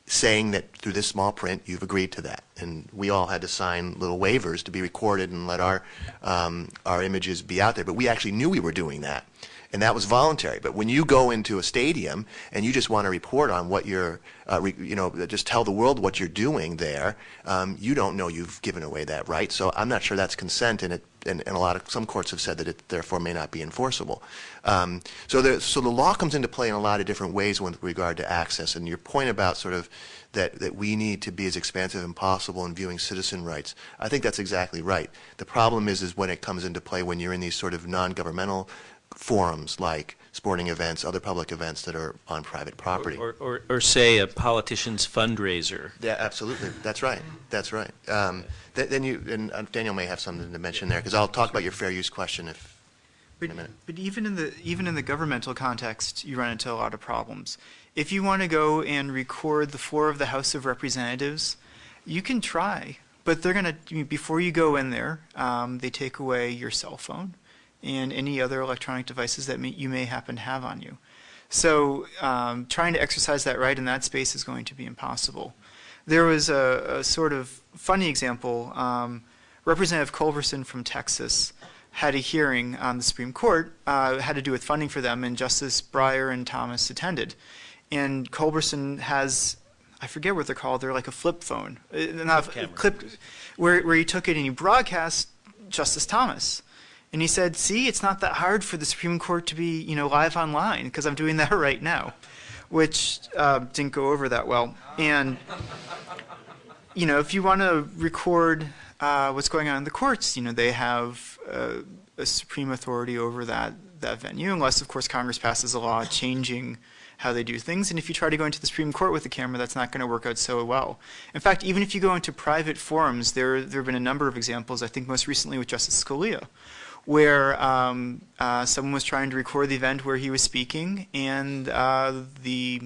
saying that through this small print you've agreed to that. And we all had to sign little waivers to be recorded and let our um, our images be out there. But we actually knew we were doing that and that was voluntary. But when you go into a stadium and you just want to report on what you're, uh, re, you know, just tell the world what you're doing there, um, you don't know you've given away that right. So I'm not sure that's consent, and it, and, and a lot of some courts have said that it therefore may not be enforceable. Um, so the so the law comes into play in a lot of different ways with regard to access. And your point about sort of that, that we need to be as expansive as possible in viewing citizen rights. I think that's exactly right. The problem is, is when it comes into play when you're in these sort of non-governmental forums like sporting events, other public events that are on private property.
Or, or, or say a politician's fundraiser.
Yeah, absolutely. That's right. That's right. Um, th then you, and uh, Daniel may have something to mention there, because I'll talk about your fair use question if,
but,
in a minute.
But even in the even in the governmental context, you run into a lot of problems. If you want to go and record the floor of the House of Representatives, you can try, but they're going to before you go in there, um, they take away your cell phone and any other electronic devices that may, you may happen to have on you. So um, trying to exercise that right in that space is going to be impossible. There was a, a sort of funny example. Um, Representative Culberson from Texas had a hearing on the Supreme Court, uh, had to do with funding for them, and Justice Breyer and Thomas attended. And Culberson has, I forget what they're called, they're like a flip phone, uh, not
clip,
clip where, where he took it and he broadcast Justice Thomas. And he said, see, it's not that hard for the Supreme Court to be, you know, live online because I'm doing that (laughs) right now, which uh, didn't go over that well. And, you know, if you want to record uh, what's going on in the courts, you know, they have uh, a supreme authority over that, that venue, unless, of course, Congress passes a law changing how they do things. And if you try to go into the Supreme Court with a camera, that's not going to work out so well. In fact, even if you go into private forums, there, there have been a number of examples, I think most recently with Justice Scalia, where um, uh, someone was trying to record the event where he was speaking, and uh, the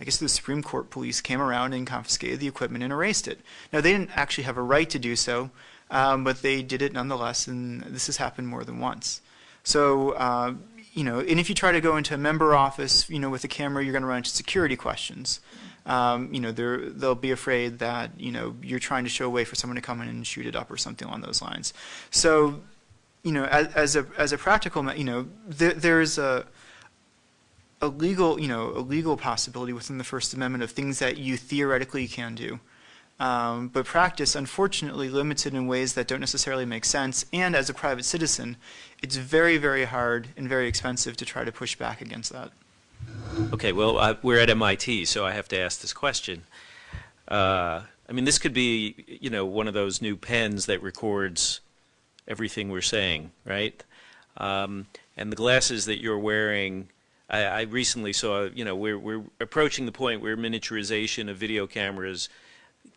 I guess the Supreme Court police came around and confiscated the equipment and erased it. Now they didn't actually have a right to do so, um, but they did it nonetheless, and this has happened more than once. So uh, you know, and if you try to go into a member office, you know, with a camera, you're going to run into security questions. Um, you know, they'll be afraid that you know you're trying to show a way for someone to come in and shoot it up or something along those lines. So you know, as, as a as a practical, you know, there, there's a a legal, you know, a legal possibility within the First Amendment of things that you theoretically can do, um, but practice, unfortunately, limited in ways that don't necessarily make sense. And as a private citizen, it's very, very hard and very expensive to try to push back against that.
Okay, well, we're at MIT, so I have to ask this question. Uh, I mean, this could be, you know, one of those new pens that records everything we're saying, right? Um, and the glasses that you're wearing, I, I, recently saw, you know, we're, we're approaching the point where miniaturization of video cameras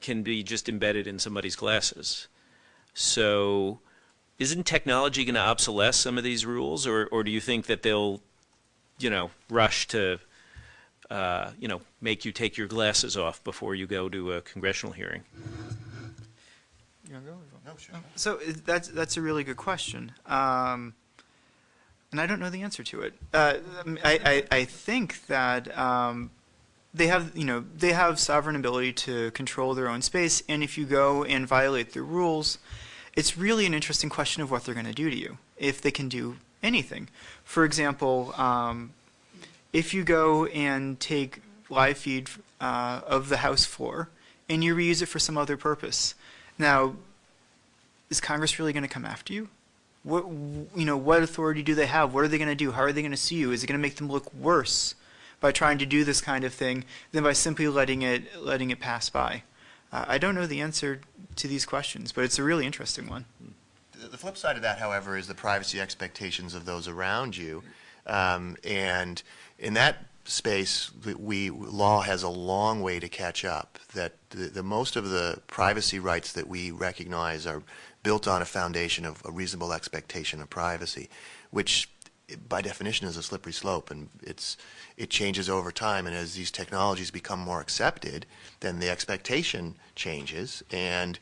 can be just embedded in somebody's glasses. So isn't technology going to obsolesce some of these rules, or, or do you think that they'll, you know, rush to, uh, you know, make you take your glasses off before you go to a congressional hearing?
No, sure.
So that's that's a really good question. Um, and I don't know the answer to it. Uh, I, I, I think that um, they have, you know, they have sovereign ability to control their own space, and if you go and violate their rules, it's really an interesting question of what they're going to do to you, if they can do anything. For example, um, if you go and take live feed uh, of the house floor and you reuse it for some other purpose, now, is Congress really going to come after you? What you know? What authority do they have? What are they going to do? How are they going to see you? Is it going to make them look worse by trying to do this kind of thing than by simply letting it letting it pass by? Uh, I don't know the answer to these questions, but it's a really interesting one.
The flip side of that, however, is the privacy expectations of those around you. Um, and in that space, we, law has a long way to catch up. That the, the most of the privacy rights that we recognize are built on a foundation of a reasonable expectation of privacy, which by definition is a slippery slope, and it's it changes over time. And as these technologies become more accepted, then the expectation changes, and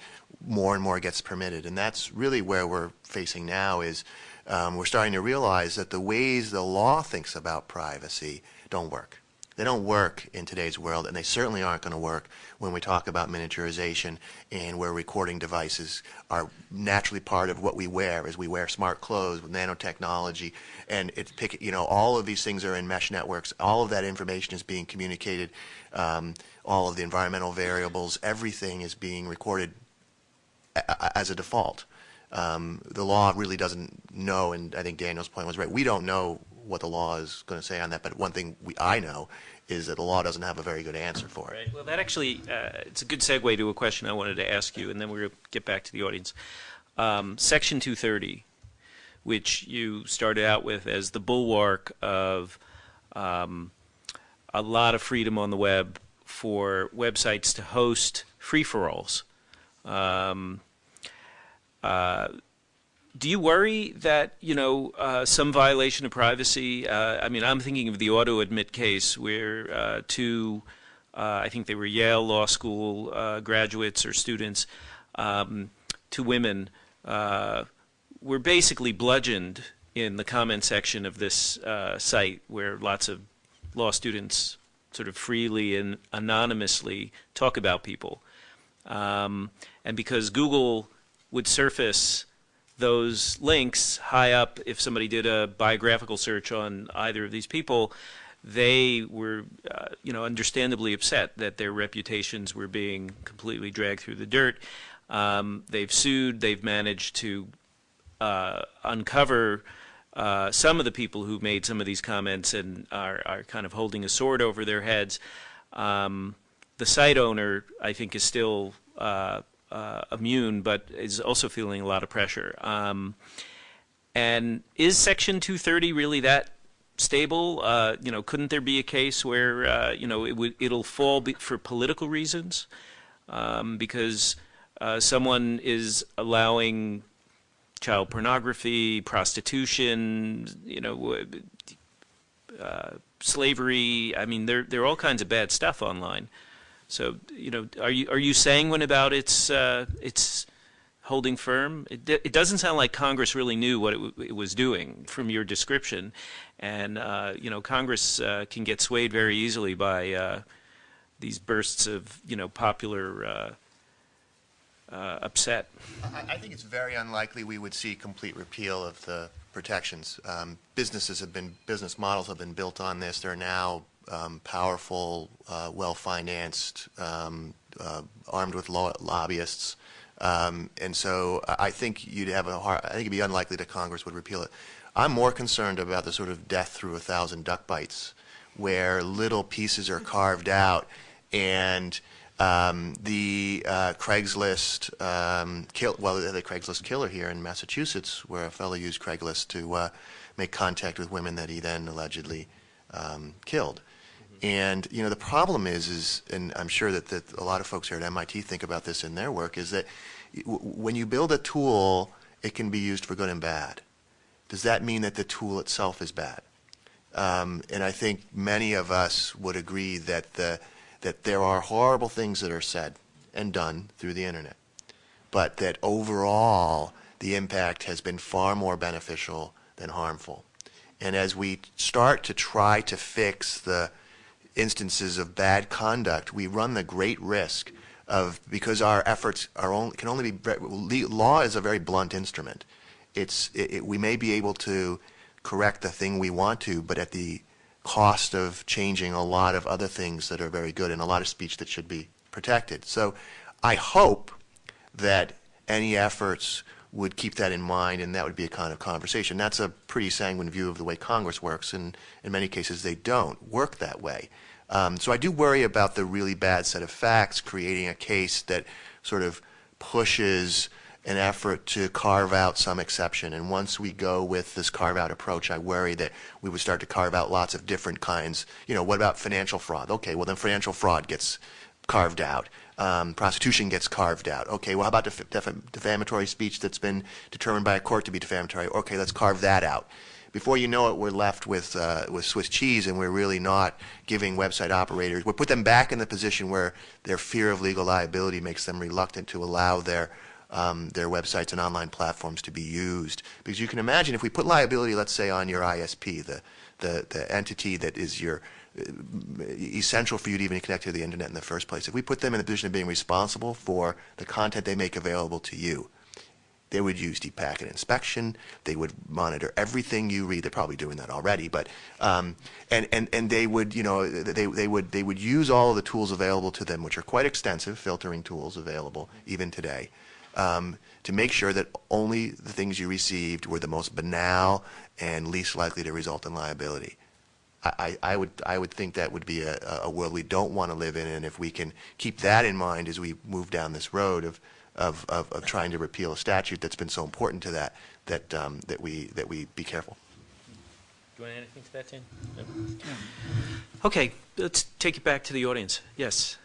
more and more gets permitted. And that's really where we're facing now. Is um, we're starting to realize that the ways the law thinks about privacy don't work. They don't work in today's world, and they certainly aren't going to work when we talk about miniaturization and where recording devices are naturally part of what we wear as we wear smart clothes with nanotechnology and it's pick you know all of these things are in mesh networks all of that information is being communicated um, all of the environmental variables everything is being recorded a- as a default um, the law really doesn't know and I think Daniel's point was right we don't know what the law is going to say on that but one thing we, I know is that the law doesn't have a very good answer for it
Right. Well, that actually, uh, it's a good segue to a question I wanted to ask you, and then we're going to get back to the audience. Um, Section 230, which you started out with as the bulwark of um, a lot of freedom on the web for websites to host free-for-alls. Um, uh, do you worry that you know uh, some violation of privacy? Uh, I mean, I'm thinking of the AutoAdmit case where uh, two, uh, I think they were Yale Law School uh, graduates or students, um, two women, uh, were basically bludgeoned in the comment section of this site where lots of law students sort of freely and anonymously talk about people. Um, and because Google would surface those links high up, if somebody did a biographical search on either of these people, they were, uh, you know, understandably upset that their reputations were being completely dragged through the dirt. Um, they've sued. They've managed to uh, uncover uh, some of the people who made some of these comments and are, are kind of holding a sword over their heads. Um, the site owner, I think, is still uh, immune, but is also feeling a lot of pressure. Um, and is Section 230 really that stable? Uh, you know, couldn't there be a case where uh, you know it would it'll fall for political reasons um, because uh, someone is allowing child pornography, prostitution, you know, uh, slavery. I mean, there there are all kinds of bad stuff online. So, you know, are you are you sanguine about its uh, its holding firm? It, it doesn't sound like Congress really knew what it, it was doing from your description, and uh, you know, Congress uh, can get swayed very easily by uh, these bursts of you know popular uh, uh, upset.
I, I think it's very unlikely we would see complete repeal of the protections. Um, businesses have been, business models have been built on this. They're now um, powerful, uh, well-financed, um, uh, armed with lobbyists. Um, and so I think you'd have a hard, I think it'd be unlikely that Congress would repeal it. I'm more concerned about the sort of death through a thousand duck bites, where little pieces are carved out and um, the uh, Craigslist um, kill, well, the Craigslist killer here in Massachusetts, where a fellow used Craigslist to uh, make contact with women that he then allegedly um, killed. And you know the problem is, is, and I'm sure that, that a lot of folks here at MIT think about this in their work, is that when you build a tool, it can be used for good and bad. Does that mean that the tool itself is bad? Um, and I think many of us would agree that the that there are horrible things that are said and done through the internet, but that overall the impact has been far more beneficial than harmful. And as we start to try to fix the instances of bad conduct, we run the great risk of, because our efforts are only, can only be, law is a very blunt instrument. It's, it, it- we may be able to correct the thing we want to, but at the cost of changing a lot of other things that are very good and a lot of speech that should be protected. So I hope that any efforts would keep that in mind, and that would be a kind of conversation. That's a pretty sanguine view of the way Congress works, and in many cases they don't work that way. Um, so I do worry about the really bad set of facts creating a case that sort of pushes an effort to carve out some exception. And once we go with this carve out approach, I worry that we would start to carve out lots of different kinds. You know, what about financial fraud? Okay, well then financial fraud gets carved out. Um, prostitution gets carved out. Okay, well how about def- def- defamatory speech that's been determined by a court to be defamatory? Okay, let's carve that out. Before you know it, we're left with uh, with Swiss cheese, and we're really not giving website operators. We put them back in the position where their fear of legal liability makes them reluctant to allow their um, their websites and online platforms to be used. Because you can imagine if we put liability, let's say, on your ISP, the the, the entity that is your uh, essential for you to even connect to the internet in the first place. If we put them in the position of being responsible for the content they make available to you, they would use deep packet inspection. They would monitor everything you read. They're probably doing that already, but um, and and and they would you know they they would they would use all of the tools available to them, which are quite extensive filtering tools available even today, um, to make sure that only the things you received were the most banal and least likely to result in liability. I, I would I would think that would be a, a world we don't want to live in, and if we can keep that in mind as we move down this road of of, of, of trying to repeal a statute that's been so important to that, that, um, that we, that we be careful.
Do you want to add anything to that, Tim? No? Okay, let's take it back to the audience. Yes.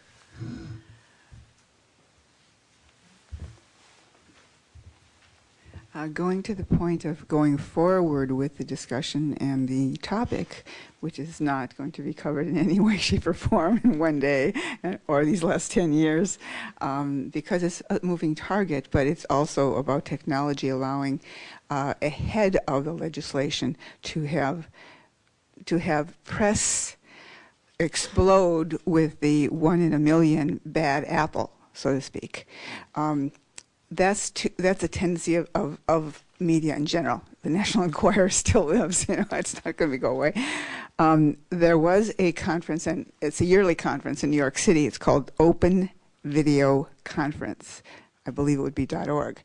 Uh, going to the point of going forward with the discussion and the topic, which is not going to be covered in any (laughs) way, shape, or form in one day uh, or these last 10 years, um, because it's a moving target, but it's also about technology allowing uh, ahead of the legislation to have to have press explode with the one in a million bad apple, so to speak. Um, that's that's a tendency of, of, of media in general. The National (laughs) Enquirer still lives, you know, it's not going to go away. Um, there was a conference, and it's a yearly conference in New York City. It's called Open Video Conference. I believe it would be .org.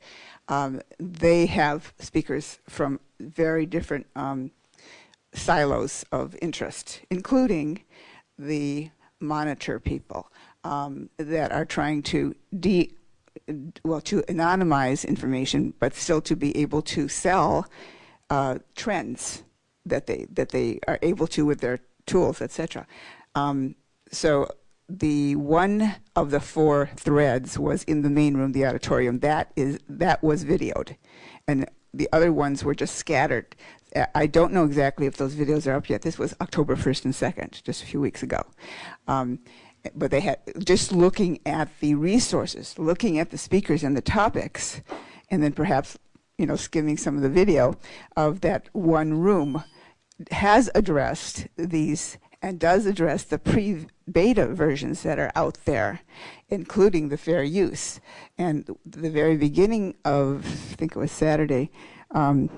Um, they have speakers from very different um, silos of interest, including the monitor people um, that are trying to de well, to anonymize information, but still to be able to sell uh, trends that they that they are able to with their tools, etc. Um, so the one of the four threads was in the main room, the auditorium. That is that was videoed, and the other ones were just scattered. I don't know exactly if those videos are up yet. This was October 1st and 2nd, just a few weeks ago. Um, but they had just looking at the resources, looking at the speakers and the topics, and then perhaps you know skimming some of the video of that one room has addressed these and does address the pre-beta versions that are out there, including the fair use. And the very beginning of, I think it was Saturday, um,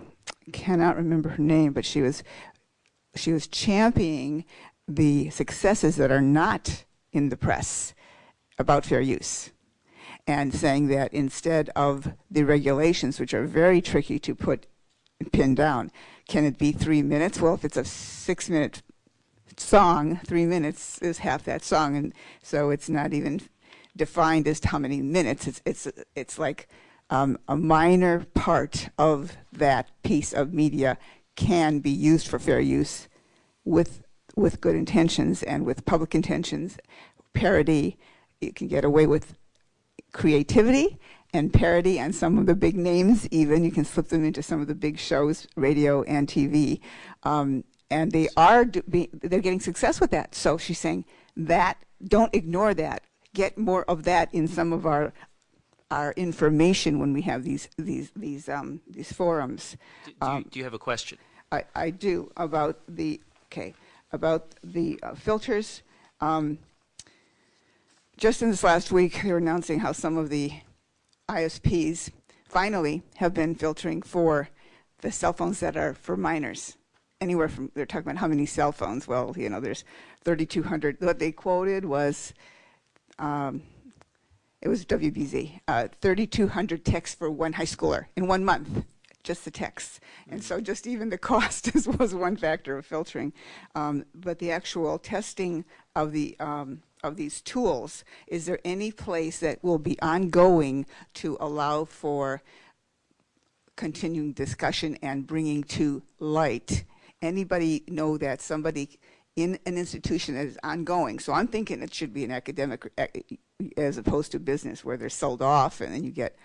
cannot remember her name, but she was she was championing the successes that are not in the press about fair use and saying that instead of the regulations, which are very tricky to put pin down, can it be three minutes? Well, if it's a six minute song, three minutes is half that song, and so it's not even defined as to how many minutes. It's it's it's like um, a minor part of that piece of media can be used for fair use with with good intentions and with public intentions, parody. You can get away with creativity and parody and some of the big names even. You can slip them into some of the big shows radio and tv um, and they are be, they're getting success with that. So she's saying that don't ignore that. Get more of that in some of our our information when we have these these these um, these forums.
Do, do, you,
Um,
do you have a question?
I, I do about the okay about the uh, filters. Um, just in this last week, they were announcing how some of the ISPs finally have been filtering for the cell phones that are for minors. Anywhere from they're talking about how many cell phones. Well, you know, there's 3,200. What they quoted was. Um, it was WBZ, uh, 3,200 texts for one high schooler in one month, just the texts. And so just even the (laughs) cost was one factor of filtering. Um, but the actual testing of the um, of these tools, is there any place that will be ongoing to allow for continuing discussion and bringing to light? Anybody know that somebody in an institution that is ongoing? So I'm thinking it should be an academic as opposed to business where they're sold off and then you get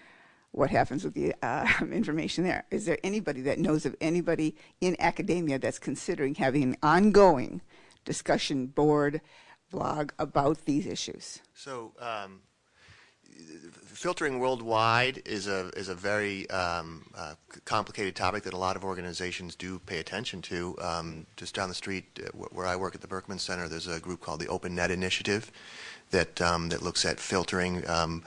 what happens with the uh, (laughs) information there. Is there anybody that knows of anybody in academia that's considering having an ongoing discussion board blog about these issues?
So, um, filtering worldwide is a is a very um, uh, complicated topic that a lot of organizations do pay attention to. Um, just down the street, uh, where I work at the Berkman Center, there's a group called the Open Net Initiative that um, that looks at filtering um,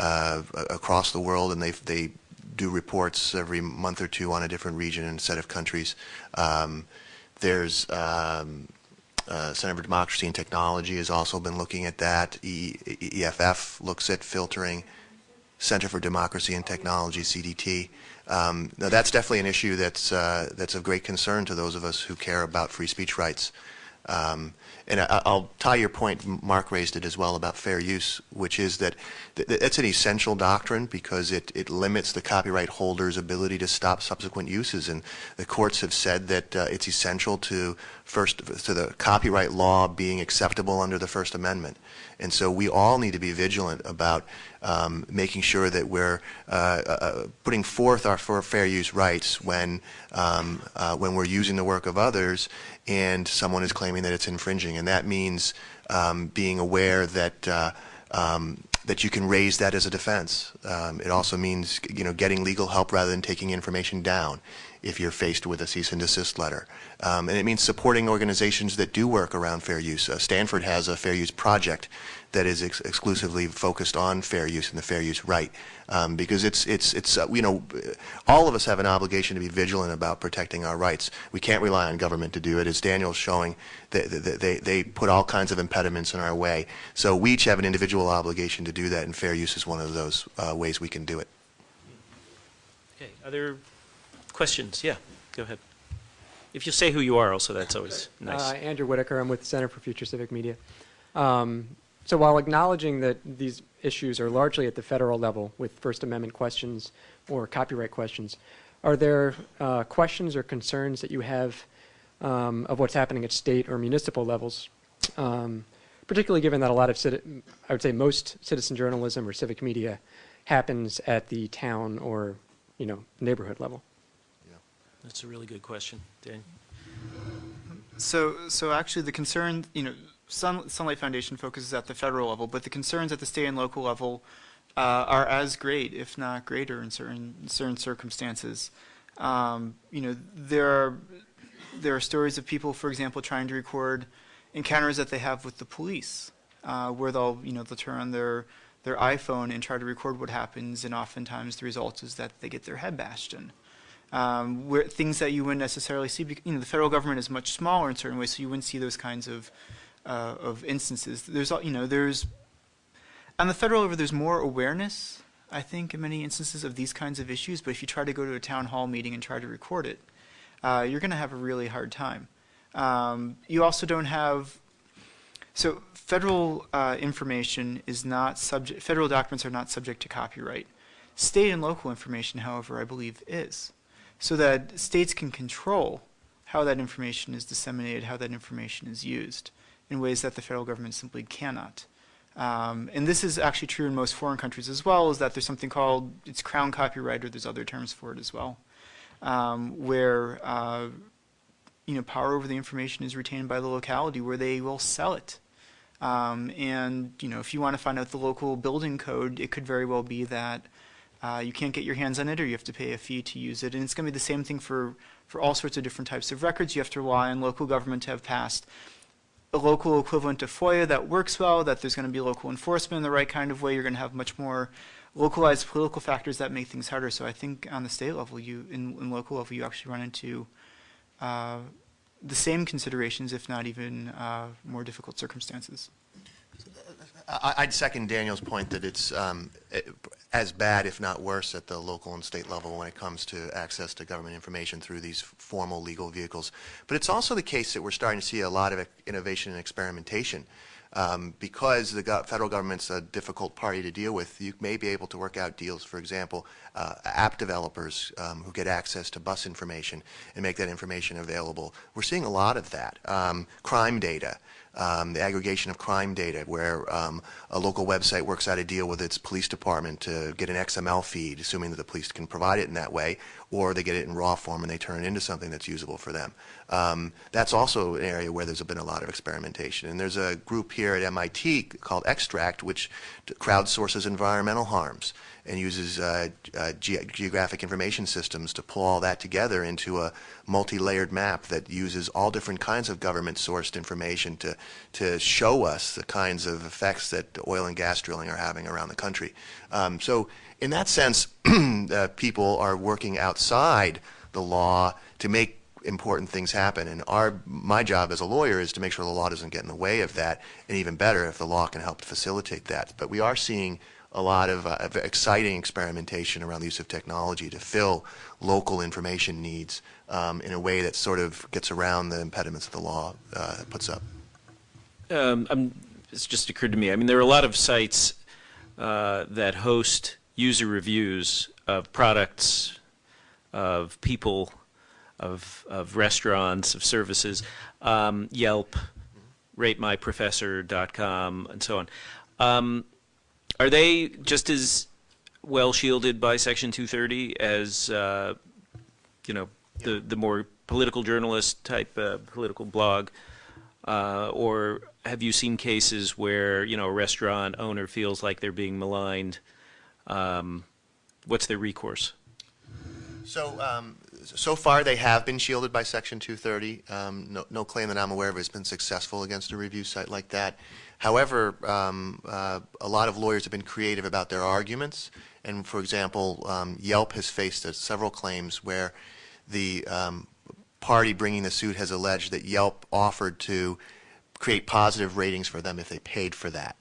uh, across the world, and they they do reports every month or two on a different region and set of countries. Um, there's um, uh, Center for Democracy and Technology has also been looking at that. E EFF looks at filtering. Center for Democracy and Technology, CDT. Um, now that's definitely an issue that's uh, that's of great concern to those of us who care about free speech rights. Um, and I, will tie your point, Mark raised it as well about fair use, which is that th that's an essential doctrine because it, it limits the copyright holder's ability to stop subsequent uses. And the courts have said that uh, it's essential to first to the copyright law being acceptable under the First Amendment. And so we all need to be vigilant about um, making sure that we're uh, uh, putting forth our fair use rights when um, uh, when we're using the work of others and someone is claiming that it's infringing. And that means um, being aware that uh, um, that you can raise that as a defense. Um, it also means you know getting legal help rather than taking information down if you're faced with a cease and desist letter. Um, and it means supporting organizations that do work around fair use. Uh, Stanford has a fair use project that is ex exclusively focused on fair use and the fair use right. Um, because it's, it's, it's uh, you know, all of us have an obligation to be vigilant about protecting our rights. We can't rely on government to do it. As Daniel's showing, they, they, they put all kinds of impediments in our way. So we each have an individual obligation to do that, and fair use is one of those uh, ways we can do it.
Okay, other questions? Yeah, go ahead. If you say who you are also, that's always nice.
Uh, Andrew Whitacre, I'm with the Center for Future Civic Media. Um, so while acknowledging that these issues are largely at the federal level with First Amendment questions or copyright questions, are there uh, questions or concerns that you have um, of what's happening at state or municipal levels, um, particularly given that a lot of, I would say most citizen journalism or civic media happens at the town or, you know, neighborhood level?
Yeah, That's a really good question, Dan.
So, so actually, the concern, you know, Sun, Sunlight Foundation focuses at the federal level, but the concerns at the state and local level uh, are as great, if not greater, in certain certain circumstances. Um, you know, there are there are stories of people, for example, trying to record encounters that they have with the police, uh, where they'll you know they'll turn on their their iPhone and try to record what happens, and oftentimes the result is that they get their head bashed in um, where things that you wouldn't necessarily see. You know, the federal government is much smaller in certain ways, so you wouldn't see those kinds of uh, of instances. There's you know there's on the federal level there's more awareness. I think in many instances of these kinds of issues, but if you try to go to a town hall meeting and try to record it, uh, you're going to have a really hard time. Um, you also don't have so federal uh, information is not subject. Federal documents are not subject to copyright. State and local information, however, I believe is so that states can control how that information is disseminated, how that information is used in ways that the federal government simply cannot. Um, and this is actually true in most foreign countries as well, is that there's something called, it's crown copyright, or there's other terms for it as well, um, where uh, you know, power over the information is retained by the locality where they will sell it. Um, and you know, if you want to find out the local building code, it could very well be that uh, you can't get your hands on it or you have to pay a fee to use it. And it's going to be the same thing for, for all sorts of different types of records. You have to rely on local government to have passed a local equivalent to FOIA that works well, that there's going to be local enforcement in the right kind of way. You're going to have much more localized political factors that make things harder. So I think on the state level, you in, in local level, you actually run into uh, the same considerations, if not even uh, more difficult circumstances.
I- I'd second Daniel's point that it's um, as bad, if not worse, at the local and state level when it comes to access to government information through these formal legal vehicles. But it's also the case that we're starting to see a lot of innovation and experimentation. Um, because the go- federal government's a difficult party to deal with, you may be able to work out deals, for example, uh, app developers um, who get access to bus information and make that information available. We're seeing a lot of that. Um, crime data um, the aggregation of crime data, where um, a local website works out a deal with its police department to get an XML feed, assuming that the police can provide it in that way, or they get it in raw form and they turn it into something that's usable for them. Um, that's also an area where there's been a lot of experimentation. And there's a group here at MIT called Extract, which crowdsources environmental harms and uses uh, uh, ge geographic information systems to pull all that together into a multi-layered map that uses all different kinds of government-sourced information to, to show us the kinds of effects that oil and gas drilling are having around the country. Um, so in that sense, (clears throat) uh, people are working outside the law to make important things happen. And our, my job as a lawyer is to make sure the law doesn't get in the way of that, and even better if the law can help facilitate that. But we are seeing a lot of, uh, of exciting experimentation around the use of technology to fill local information needs um, in a way that sort of gets around the impediments that the law uh, puts up.
Um, I'm, it's just occurred to me. I mean, there are a lot of sites uh, that host user reviews of products, of people, of, of restaurants, of services, um, Yelp, RateMyProfessor.com, and so on. Um, are they just as well shielded by Section 230 as, uh, you know, the, the more political journalist type uh, political blog? Uh, or have you seen cases where, you know, a restaurant owner feels like they're being maligned? Um, what's their recourse?
So, um, so far they have been shielded by Section 230. Um, no, no claim that I'm aware of has been successful against a review site like that. However, um, uh, a lot of lawyers have been creative about their arguments. And for example, um, Yelp has faced uh, several claims where the um, party bringing the suit has alleged that Yelp offered to create positive ratings for them if they paid for that.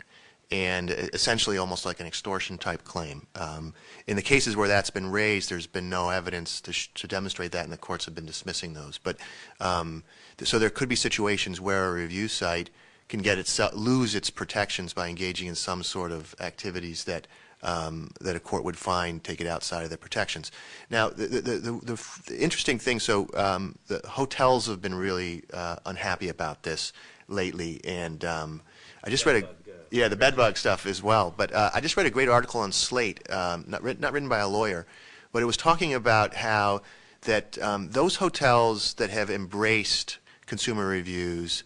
And essentially almost like an extortion type claim. Um, in the cases where that's been raised, there's been no evidence to, to demonstrate that, and the courts have been dismissing those. But um, th so there could be situations where a review site can get itself lose its protections by engaging in some sort of activities that um, that a court would find take it outside of their protections. Now, the, the, the, the interesting thing, so um, the hotels have been really uh, unhappy about this lately, and um, I just read a yeah the bedbug stuff as well. But uh, I just read a great article on Slate, um, not written, not written by a lawyer, but it was talking about how that um, those hotels that have embraced consumer reviews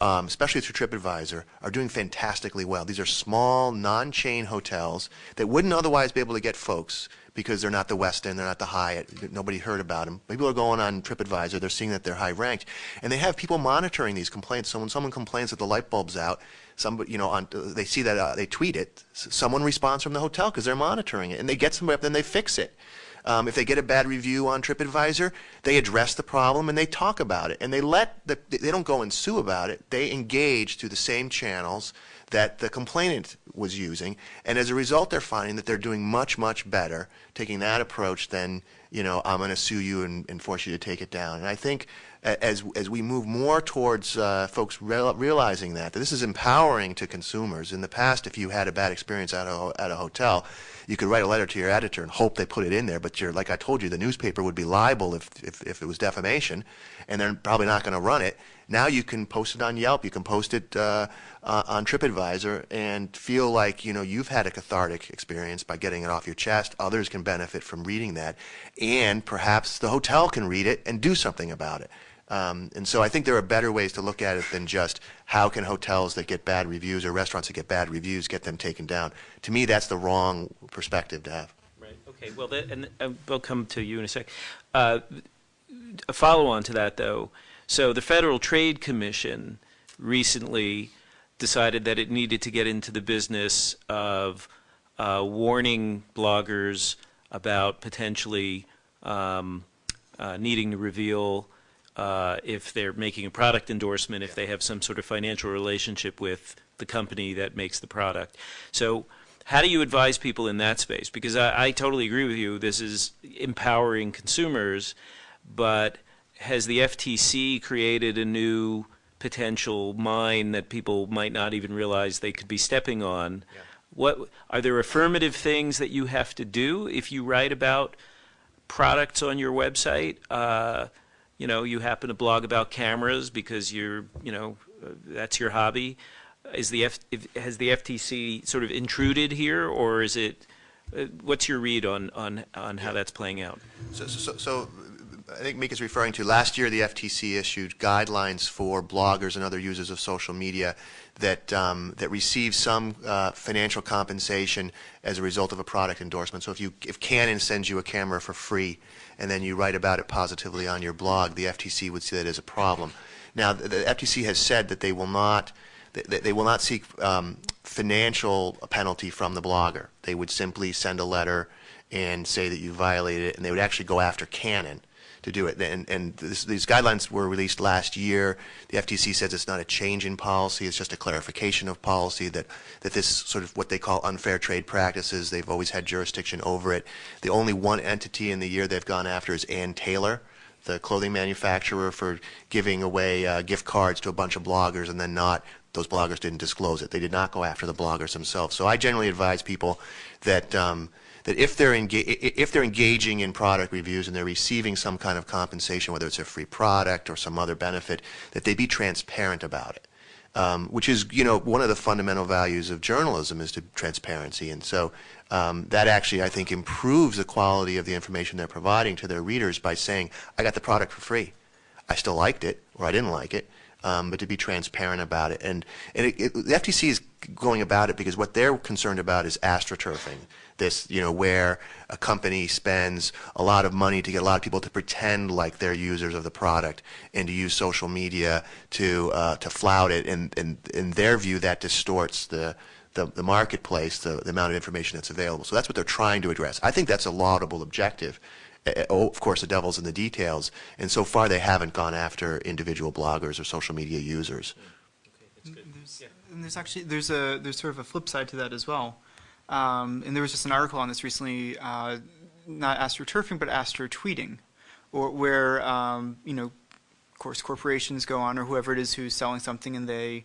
um, especially through TripAdvisor, are doing fantastically well. These are small, non-chain hotels that wouldn't otherwise be able to get folks because they're not the Westin, they're not the Hyatt, nobody heard about them. People are going on TripAdvisor, they're seeing that they're high ranked, and they have people monitoring these complaints. So when someone complains that the light bulb's out, somebody, you know, on, they see that, uh, they tweet it, someone responds from the hotel because they're monitoring it, and they get somebody up, then they fix it. Um, if they get a bad review on TripAdvisor, they address the problem and they talk about it. And they let the, they don't go and sue about it. They engage through the same channels that the complainant was using. And as a result, they're finding that they're doing much, much better taking that approach than, you know, I'm going to sue you and, and, force you to take it down. And I think as, as we move more towards uh, folks real, realizing that, that this is empowering to consumers. In the past, if you had a bad experience at a, at a hotel, you could write a letter to your editor and hope they put it in there, but you're, like I told you, the newspaper would be liable if, if, if it was defamation, and they're probably not going to run it. Now you can post it on Yelp, you can post it uh, uh, on TripAdvisor, and feel like you know you've had a cathartic experience by getting it off your chest. Others can benefit from reading that, and perhaps the hotel can read it and do something about it. Um, and so I think there are better ways to look at it than just how can hotels that get bad reviews or restaurants that get bad reviews get them taken down. To me, that's the wrong perspective to have.
Right. Okay. Well, that, and uh, we'll come to you in a sec. Uh, a follow-on to that, though. So the Federal Trade Commission recently decided that it needed to get into the business of uh, warning bloggers about potentially um, uh, needing to reveal uh, if they're making a product endorsement, if they have some sort of financial relationship with the company that makes the product. So how do you advise people in that space? Because I, I totally agree with you. This is empowering consumers, but has the FTC created a new potential mine that people might not even realize they could be stepping on?
Yeah.
What are there affirmative things that you have to do if you write about products on your website? Uh, you know, you happen to blog about cameras because you're, you know, that's your hobby. Is the F, has the FTC sort of intruded here, or is it? Uh, what's your read on on on how that's playing out?
So, so, so I think Micah's referring to last year the FTC issued guidelines for bloggers and other users of social media that um, that receive some uh, financial compensation as a result of a product endorsement. So if you if Canon sends you a camera for free and then you write about it positively on your blog, the FTC would see that as a problem. Now the, the FTC has said that they will not they, they will not seek um, financial penalty from the blogger. They would simply send a letter and say that you violated it, and they would actually go after Canon to do it. And, and this, these guidelines were released last year. The FTC says it's not a change in policy; it's just a clarification of policy. That that this sort of what they call unfair trade practices, they've always had jurisdiction over it. The only one entity in the year they've gone after is Ann Taylor, the clothing manufacturer, for giving away uh, gift cards to a bunch of bloggers and then not those bloggers didn't disclose it. They did not go after the bloggers themselves. So I generally advise people that um, that if they're if they're engaging in product reviews and they're receiving some kind of compensation, whether it's a free product or some other benefit, that they be transparent about it. Um, which is, you know, one of the fundamental values of journalism is to transparency, and so um, that actually, I think, improves the quality of the information they're providing to their readers by saying, "I got the product for free. I still liked it, or I didn't like it." um, but to be transparent about it. And, and it, it, the FTC is going about it because what they're concerned about is astroturfing. This, you know, where a company spends a lot of money to get a lot of people to pretend like they're users of the product and to use social media to uh, to flout it. And, and in their view, that distorts the the, the marketplace, the, the amount of information that's available. So that's what they're trying to address. I think that's a laudable objective. Uh, oh, of course, the devil's in the details. And so far, they haven't gone after individual bloggers or social media users.
Okay, that's There's, and there's actually there's a there's sort of a flip side to that as well. Um, and there was just an article on this recently, uh, not astroturfing, but astro tweeting, or where um, you know, of course, corporations go on or whoever it is who's selling something, and they,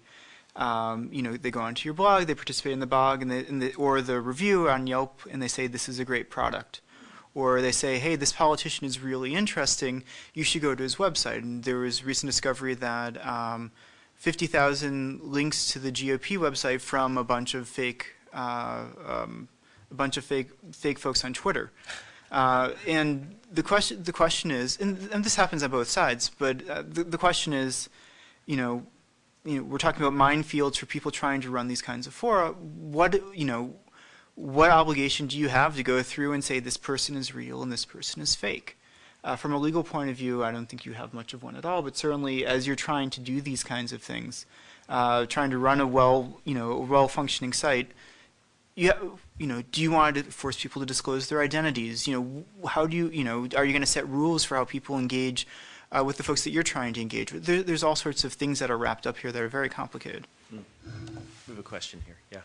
um, you know, they go onto your blog, they participate in the blog, and, they, and the, or the review on Yelp, and they say this is a great product or they say, hey, this politician is really interesting, you should go to his website. And there was recent discovery that um, 50,000 links to the GOP website from a bunch of fake, um, a bunch of fake, fake folks on Twitter. Uh, and the question, the question is, and, and, this happens on both sides, but uh, the, the question is, you know, you know, we're talking about minefields for people trying to run these kinds of fora. What, you know, what obligation do you have to go through and say this person is real and this person is fake? Uh, from a legal point of view, I don't think you have much of one at all. But certainly, as you're trying to do these kinds of things, uh, trying to run a well, you know, well-functioning site, you, you know, do you want to force people to disclose their identities? You know, how do you, you know, are you going to set rules for how people engage uh, with the folks that you're trying to engage with? There, there's all sorts of things that are wrapped up here that are very complicated.
Hmm. We have a question here. Yeah.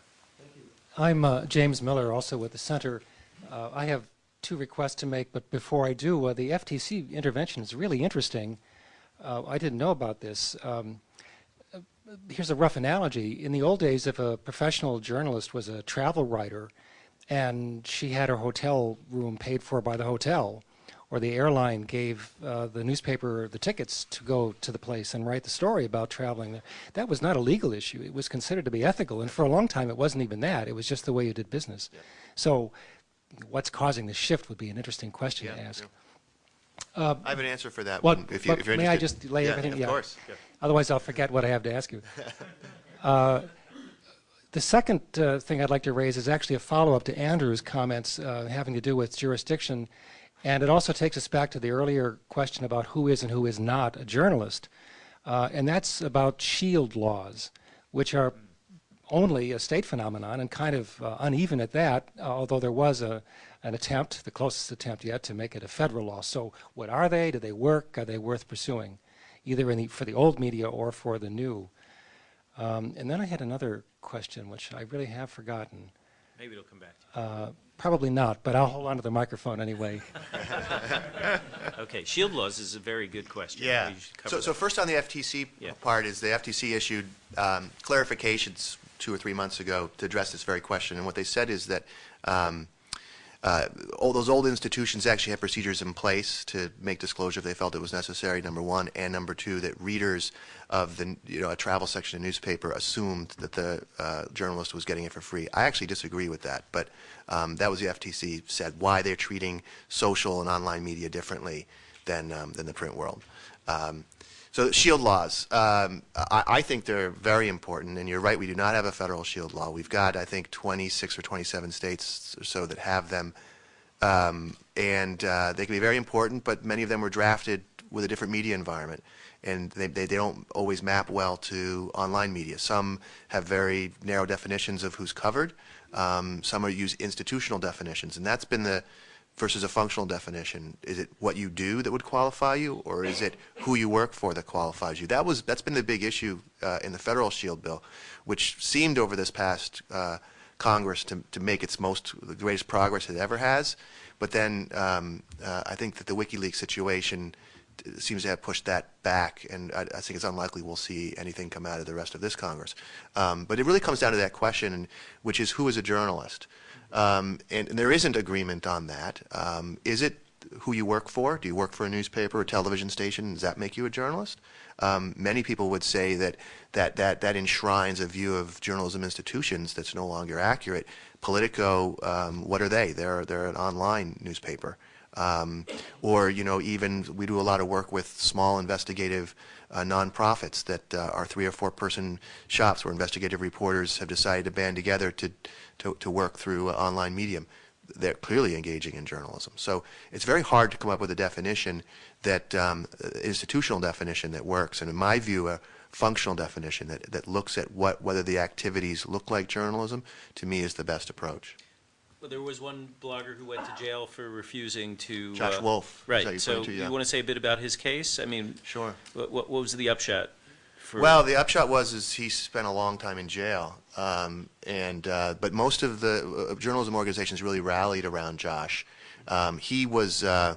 I'm uh, James Miller, also with the center. Uh, I have two requests to make, but before I do, uh, the FTC intervention is really interesting. Uh, I didn't know about this. Um, here's a rough analogy. In the old days, if a professional journalist was a travel writer and she had her hotel room paid for by the hotel, or the airline gave uh, the newspaper the tickets to go to the place and write the story about traveling there. That was not a legal issue. It was considered to be ethical, and for a long time it wasn't even that. It was just the way you did business. Yeah. So what's causing the shift would be an interesting question
yeah,
to ask.
Yeah. Uh, I have an answer for that
well,
one, if, you, if you're
May I just lay
yeah,
everything?
Of
yeah,
course.
Otherwise I'll forget what I have to ask you. (laughs) uh, The second uh, thing I'd like to raise is actually a follow-up to Andrew's comments uh, having to do with jurisdiction, and it also takes us back to the earlier question about who is and who is not a journalist, uh, and that's about shield laws, which are only a state phenomenon and kind of uh, uneven at that, although there was a, an attempt, the closest attempt yet, to make it a federal law. So what are they? Do they work? Are they worth pursuing, either the, for the old media or for the new? Um, and then I had another question, which I really have forgotten.
Maybe it'll come back to
Uh, probably not, but I'll hold on to the microphone anyway. (laughs)
Okay, shield laws is a very good question.
Yeah.
We should cover
So, so first on the FTC
Yeah.
part is the FTC issued um, clarifications two or three months ago to address this very question. And what they said is that um, uh, all those old institutions actually had procedures in place to make disclosure if they felt it was necessary, number one. And number two, that readers of the, you know, a travel section of newspaper assumed that the uh, journalist was getting it for free. I actually disagree with that, but um, that was the FTC said why they're treating social and online media differently than, um, than the print world. Um, so shield laws, um, I, I think they're very important, and you're right, we do not have a federal shield law. We've got, I think, 26 or 27 states or so that have them, um, and uh, they can be very important, but many of them were drafted with a different media environment, and they, they, they don't always map well to online media. Some have very narrow definitions of who's covered. Um, some are use institutional definitions, and that's been the versus a functional definition. Is it what you do that would qualify you, or is it who you work for that qualifies you? That was that's been the big issue uh, in the federal shield bill, which seemed over this past uh, Congress to to make its most the greatest progress it ever has. But then um, uh, I think that the WikiLeaks situation seems to have pushed that back, and I, I think it's unlikely we'll see anything come out of the rest of this Congress. Um, but it really comes down to that question, which is who is a journalist? Um, and, and there isn't agreement on that. Um, is it who you work for? Do you work for a newspaper or television station? Does that make you a journalist? Um, many people would say that, that, that, that enshrines a view of journalism institutions that's no longer accurate. Politico, um, what are they? They're, they're an online newspaper. Um, or, you know, even we do a lot of work with small investigative uh, nonprofits that uh, are three or four person shops where investigative reporters have decided to band together to, to, to work through uh, online medium. They're clearly engaging in journalism. So it's very hard to come up with a definition that, um, institutional definition that works. And in my view, a functional definition that, that looks at what, whether the activities look like journalism, to me is the best approach.
Well, there was one blogger who went to jail for refusing to.
Josh
uh,
Wolf. is
Right, so
to? Yeah.
you want to say a bit about his case? I mean,
Sure.
what, what was the upshot? for-
Well, the upshot was is he spent a long time in jail, um, and uh, but most of the uh, journalism organizations really rallied around Josh. Um, he was uh,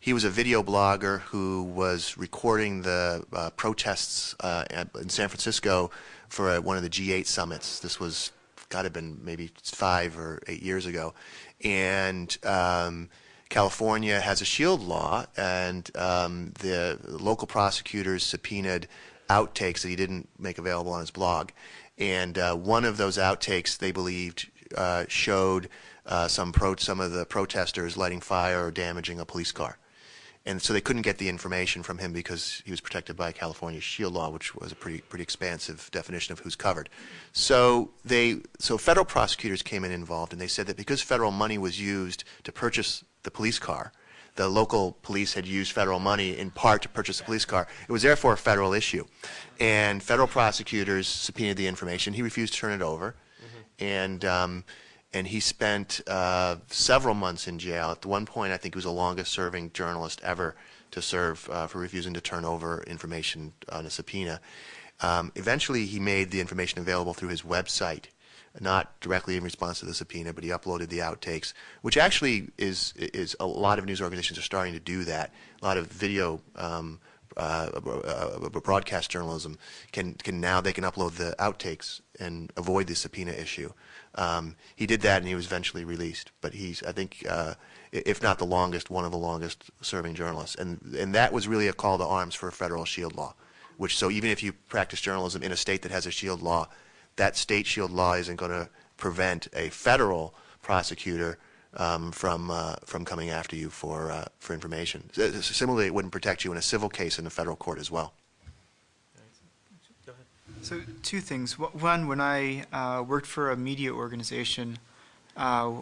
he was a video blogger who was recording the uh, protests uh, in San Francisco for uh, one of the G8 summits. This was to have been maybe five or eight years ago, and. Um, California has a shield law, and um, the local prosecutors subpoenaed outtakes that he didn't make available on his blog. And uh, one of those outtakes, they believed, uh, showed uh, some pro- some of the protesters lighting fire or damaging a police car. And so they couldn't get the information from him because he was protected by California's shield law, which was a pretty pretty expansive definition of who's covered. So they so federal prosecutors came in involved, and they said that because federal money was used to purchase the police car, the local police had used federal money in part to purchase the police car. It was therefore a federal issue, and federal prosecutors subpoenaed the information. He refused to turn it over, and um, and he spent uh, several months in jail. At one point, I think he was the longest-serving journalist ever to serve uh, for refusing to turn over information on a subpoena. Um, eventually, he made the information available through his website, not directly in response to the subpoena, but he uploaded the outtakes, which actually is is a lot of news organizations are starting to do that. A lot of video. Um, uh, uh, broadcast journalism can can now they can upload the outtakes and avoid the subpoena issue. Um, he did that and he was eventually released. But he's I think uh, if not the longest, one of the longest serving journalists. And and that was really a call to arms for a federal shield law. Which so even if you practice journalism in a state that has a shield law, that state shield law isn't going to prevent a federal prosecutor um, from uh, from coming after you for uh, for information. Similarly, it wouldn't protect you in a civil case in a federal court as well.
So two things. One, when I uh, worked for a media organization, uh,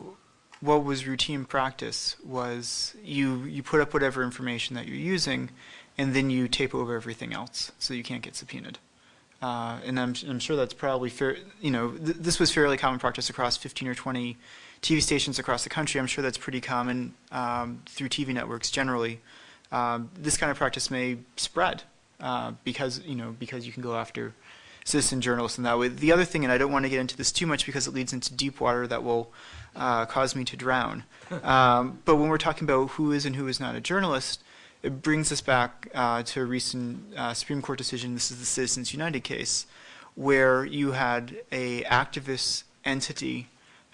what was routine practice was you you put up whatever information that you're using, and then you tape over everything else so you can't get subpoenaed. Uh, and I'm, I'm sure that's probably fair. You know, th- this was fairly common practice across 15 or 20 TV stations across the country. I'm sure that's pretty common um, through TV networks generally. Um, this kind of practice may spread uh, because you know because you can go after citizen journalists in that way. The other thing, and I don't want to get into this too much because it leads into deep water that will uh, cause me to drown. (laughs) Um, but when we're talking about who is and who is not a journalist, it brings us back uh, to a recent uh, Supreme Court decision. This is the Citizens United case, where you had a activist entity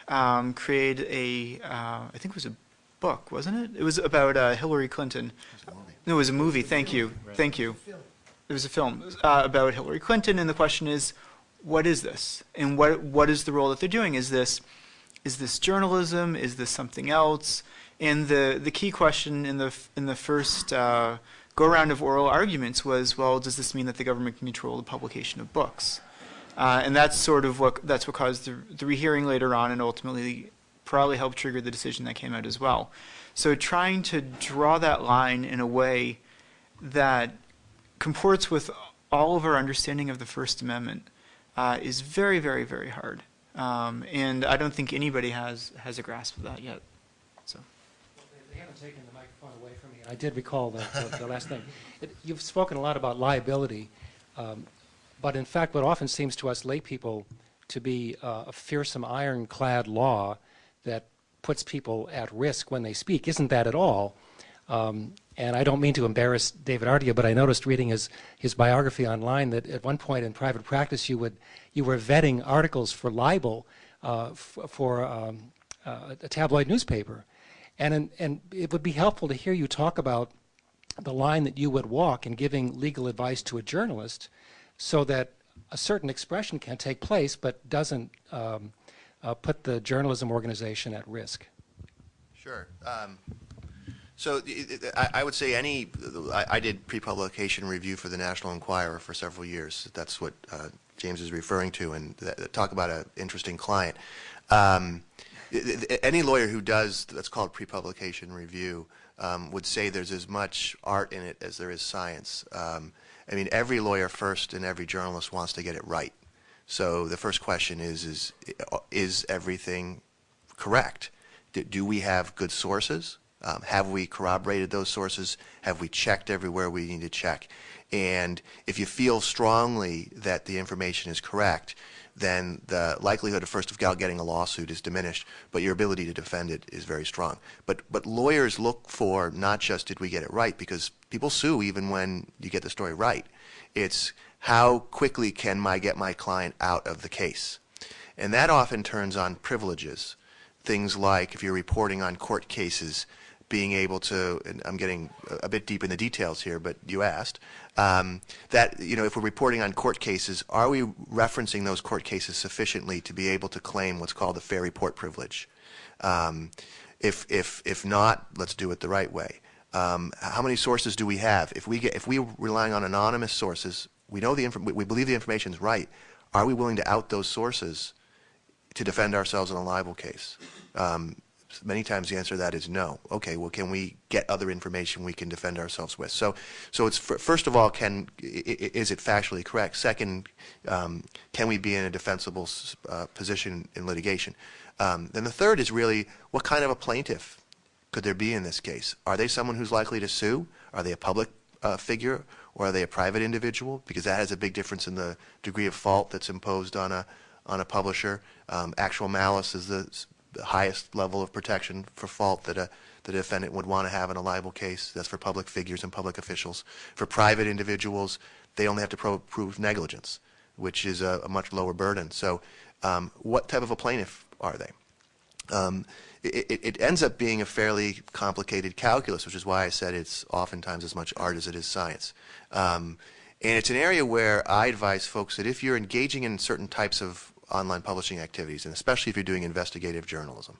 um, create a, uh, I think it was a book, wasn't it? It was about uh, Hillary Clinton. No, it was a movie. Thank you. Thank you. It was a film uh, about Hillary Clinton, and the question is, what is this, and what what is the role that they're doing? Is this is this journalism? Is this something else? And the the key question in the in the first uh, go round of oral arguments was, well, does this mean that the government can control the publication of books? Uh, and that's sort of what that's what caused the, the rehearing later on, and ultimately probably helped trigger the decision that came out as well. So trying to draw that line in a way that comports with all of our understanding of the First Amendment uh, is very, very, very hard. Um, and I don't think anybody has has a grasp of that yet. So.
They haven't taken the microphone away from me. I did recall the, the, the last thing. It, you've spoken a lot about liability, um, but in fact, what often seems to us lay people to be uh, a fearsome ironclad law that puts people at risk when they speak isn't that at all. Um, and I don't mean to embarrass David Ardia, but I noticed reading his, his biography online that at one point in private practice you would you were vetting articles for libel uh, for um, uh, a tabloid newspaper, and and it would be helpful to hear you talk about the line that you would walk in giving legal advice to a journalist, so that a certain expression can take place but doesn't um, uh, put the journalism organization at risk.
Sure. Um, so I, would say any, I, did pre-publication review for the National Enquirer for several years. That's what uh, James is referring to, and th talk about an interesting client. Um, any lawyer who does, that's called pre-publication review, um, would say there's as much art in it as there is science. Um, I mean, every lawyer first and every journalist wants to get it right. So the first question is, is, is everything correct? Do, do we have good sources? Um, have we corroborated those sources? Have we checked everywhere we need to check? And if you feel strongly that the information is correct, then the likelihood of first of all getting a lawsuit is diminished, but your ability to defend it is very strong. But but lawyers look for not just did we get it right, because people sue even when you get the story right. It's how quickly can I get my client out of the case? And that often turns on privileges. Things like if you're reporting on court cases, being able to, and I'm getting a bit deep in the details here, but you asked, um, that, you know, if we're reporting on court cases, are we referencing those court cases sufficiently to be able to claim what's called the fair report privilege? Um, if, if, if not, let's do it the right way. Um, how many sources do we have? If we get, if we're relying on anonymous sources, we know the we believe the information is right. Are we willing to out those sources to defend ourselves in a libel case? Um, many times the answer to that is no. Okay, well, can we get other information we can defend ourselves with? So, so it's first of all, can is it factually correct? Second, um, can we be in a defensible uh, position in litigation? Um, then the third is really what kind of a plaintiff could there be in this case? Are they someone who's likely to sue? Are they a public uh, figure or are they a private individual? Because that has a big difference in the degree of fault that's imposed on a on a publisher. Um, actual malice is the the highest level of protection for fault that a the defendant would want to have in a libel case. That's for public figures and public officials. For private individuals, they only have to pro prove negligence, which is a, a, much lower burden. So um, what type of a plaintiff are they? Um, it, it, ends up being a fairly complicated calculus, which is why I said it's oftentimes as much art as it is science. Um, and it's an area where I advise folks that if you're engaging in certain types of online publishing activities, and especially if you're doing investigative journalism,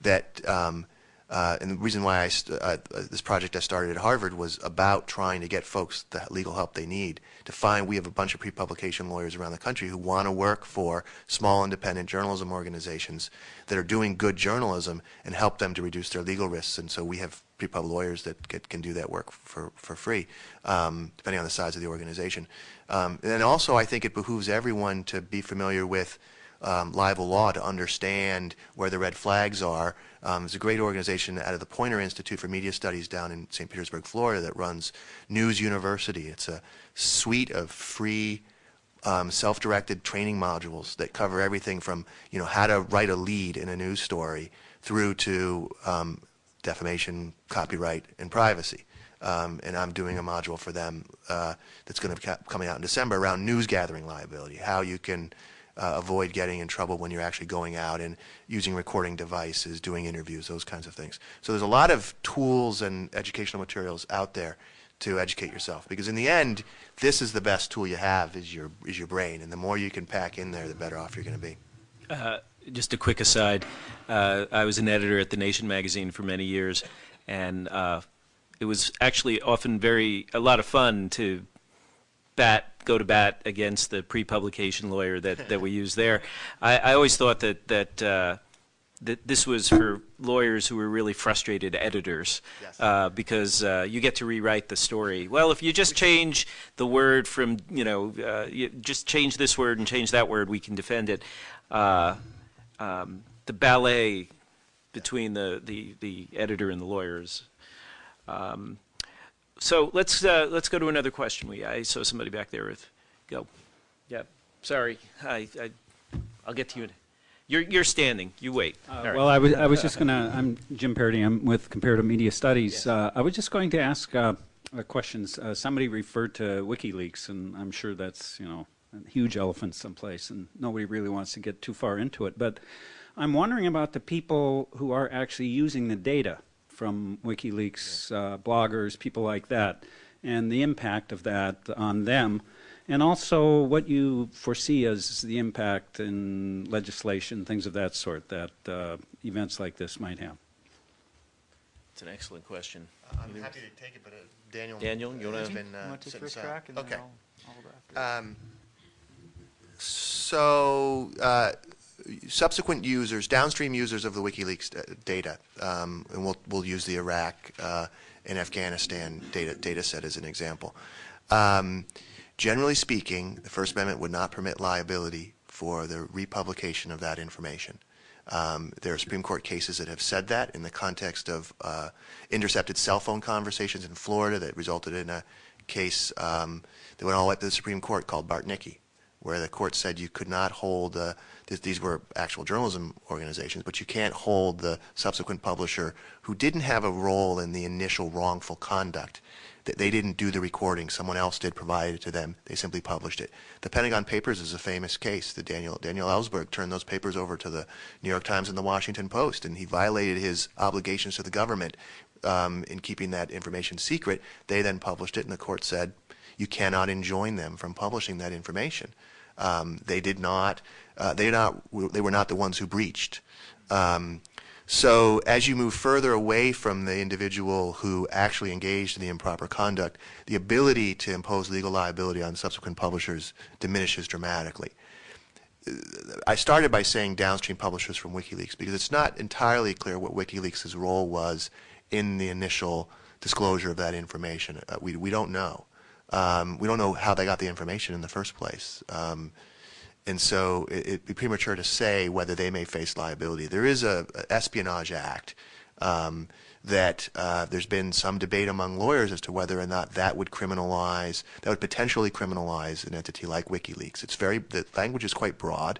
that um, Uh, and the reason why I uh, uh, this project I started at Harvard was about trying to get folks the legal help they need to find. We have a bunch of pre-publication lawyers around the country who want to work for small independent journalism organizations that are doing good journalism and help them to reduce their legal risks. And so we have pre-pub lawyers that get, can do that work for for free, um, depending on the size of the organization. Um, and also, I think it behooves everyone to be familiar with um, libel law to understand where the red flags are. Um, there's a great organization out of the Poynter Institute for Media Studies down in St. Petersburg, Florida, that runs News University. It's a suite of free um, self-directed training modules that cover everything from you know how to write a lead in a news story through to um, defamation, copyright, and privacy. Um, and I'm doing a module for them uh, that's going to be coming out in December around news gathering liability, how you can uh, avoid getting in trouble when you're actually going out and using recording devices, doing interviews, those kinds of things. So there's a lot of tools and educational materials out there to educate yourself because in the end, this is the best tool you have is your is your brain, and the more you can pack in there, the better off you're going to be.
Uh, just a quick aside, uh, I was an editor at The Nation magazine for many years, and uh, it was actually often very a lot of fun to bat go to bat against the pre-publication lawyer that, (laughs) that we use there. I, I always thought that that uh, that this was for lawyers who were really frustrated editors
Yes.
uh, because uh, you get to rewrite the story. Well, if you just change the word from you know uh, you just change this word and change that word, we can defend it. Um, the ballet between the, the, the editor and the lawyers. Um, so let's uh, let's go to another question. We I saw somebody back there with go. Yeah, sorry. I, I I'll get to you. in- You're you're standing. You wait.
Uh,
All right.
Well, I was, I was just going to, I'm Jim Paradis, I'm with Comparative Media Studies. Uh, I was just going to ask uh, uh, questions. Uh, Somebody referred to WikiLeaks, and I'm sure that's, you know, a huge elephant someplace, and nobody really wants to get too far into it. But I'm wondering about the people who are actually using the data from WikiLeaks, uh, bloggers, people like that, and the impact of that on them. And also what you foresee as the impact in legislation, things of that sort, that uh, events like this might have.
It's an excellent question.
I'm happy to take it, but uh, Daniel.
Daniel, you wanna-
been uh,
Want to take first crack, and then
Okay.
I'll, I'll go after.
Um, so, uh, subsequent users, downstream users of the WikiLeaks data, um, and we'll, we'll use the Iraq uh, and Afghanistan data, data set as an example. Um, generally speaking, the First Amendment would not permit liability for the republication of that information. Um, there are Supreme Court cases that have said that in the context of uh, intercepted cell phone conversations in Florida that resulted in a case um, that went all the way up to the Supreme Court called Bartnicki, where the court said you could not hold, uh, th- these were actual journalism organizations, but you can't hold the subsequent publisher who didn't have a role in the initial wrongful conduct. That they didn't do the recording, someone else did provide it to them. They simply published it. The Pentagon Papers is a famous case. The Daniel Daniel Ellsberg turned those papers over to the New York Times and the Washington Post, and he violated his obligations to the government um, in keeping that information secret. They then published it, and the court said you cannot enjoin them from publishing that information. Um, they did not. Uh, they not. They were not the ones who breached. Um, so as you move further away from the individual who actually engaged in the improper conduct, the ability to impose legal liability on subsequent publishers diminishes dramatically. I started by saying downstream publishers from WikiLeaks because it's not entirely clear what WikiLeaks' role was in the initial disclosure of that information. Uh, we, we don't know. Um, we don't know how they got the information in the first place. Um, and so it, it'd be premature to say whether they may face liability. There is a, a Espionage Act um, that uh, there's been some debate among lawyers as to whether or not that would criminalize, that would potentially criminalize an entity like WikiLeaks. It's very, the language is quite broad,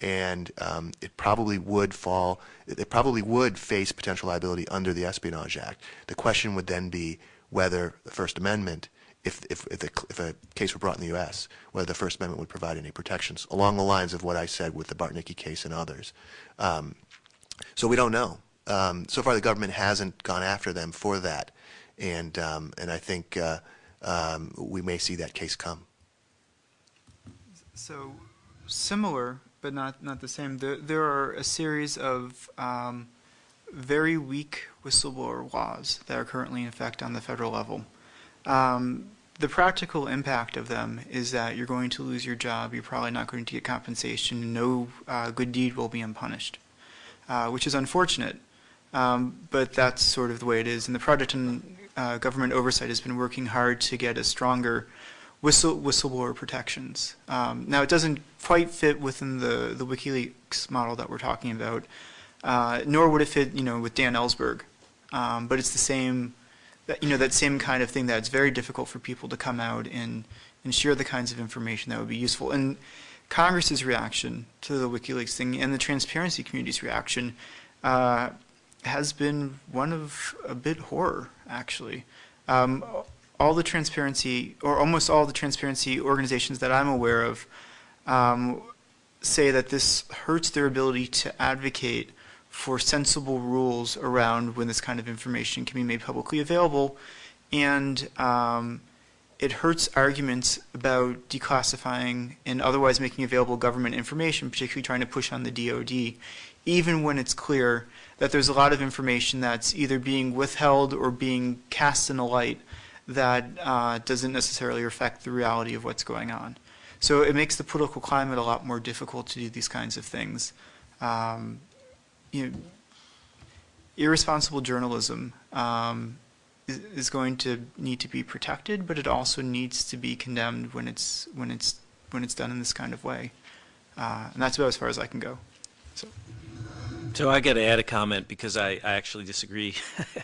and um, it probably would fall, it probably would face potential liability under the Espionage Act. The question would then be whether the First Amendment if, if, if, a, if a case were brought in the U.S., whether the First Amendment would provide any protections along the lines of what I said with the Bartnicki case and others. Um, so we don't know. Um, so far, the government hasn't gone after them for that, and um, and I think uh, um, we may see that case come.
So similar, but not, not the same. There, there are a series of um, very weak whistleblower laws that are currently in effect on the federal level. Um, the practical impact of them is that you're going to lose your job, you're probably not going to get compensation, and no uh, good deed will be unpunished, uh, which is unfortunate. Um, but that's sort of the way it is. And the Project on uh, Government Oversight has been working hard to get a stronger whistle, whistleblower protections. Um, now, it doesn't quite fit within the, the WikiLeaks model that we're talking about, uh, nor would it fit, you know, with Dan Ellsberg. Um, but it's the same, that, you know, that same kind of thing that it's very difficult for people to come out and, and share the kinds of information that would be useful. And Congress's reaction to the WikiLeaks thing and the transparency community's reaction uh, has been one of a bit horror, actually. Um, all the transparency, or almost all the transparency organizations that I'm aware of, um, say that this hurts their ability to advocate for sensible rules around when this kind of information can be made publicly available, and um, it hurts arguments about declassifying and otherwise making available government information, particularly trying to push on the DoD, even when it's clear that there's a lot of information that's either being withheld or being cast in a light that uh, doesn't necessarily reflect the reality of what's going on. So it makes the political climate a lot more difficult to do these kinds of things. Um, you know, irresponsible journalism um, is, is, going to need to be protected, but it also needs to be condemned when it's when it's when it's done in this kind of way. Uh, and that's about as far as I can go. So.
So I got to add a comment because I, I actually disagree.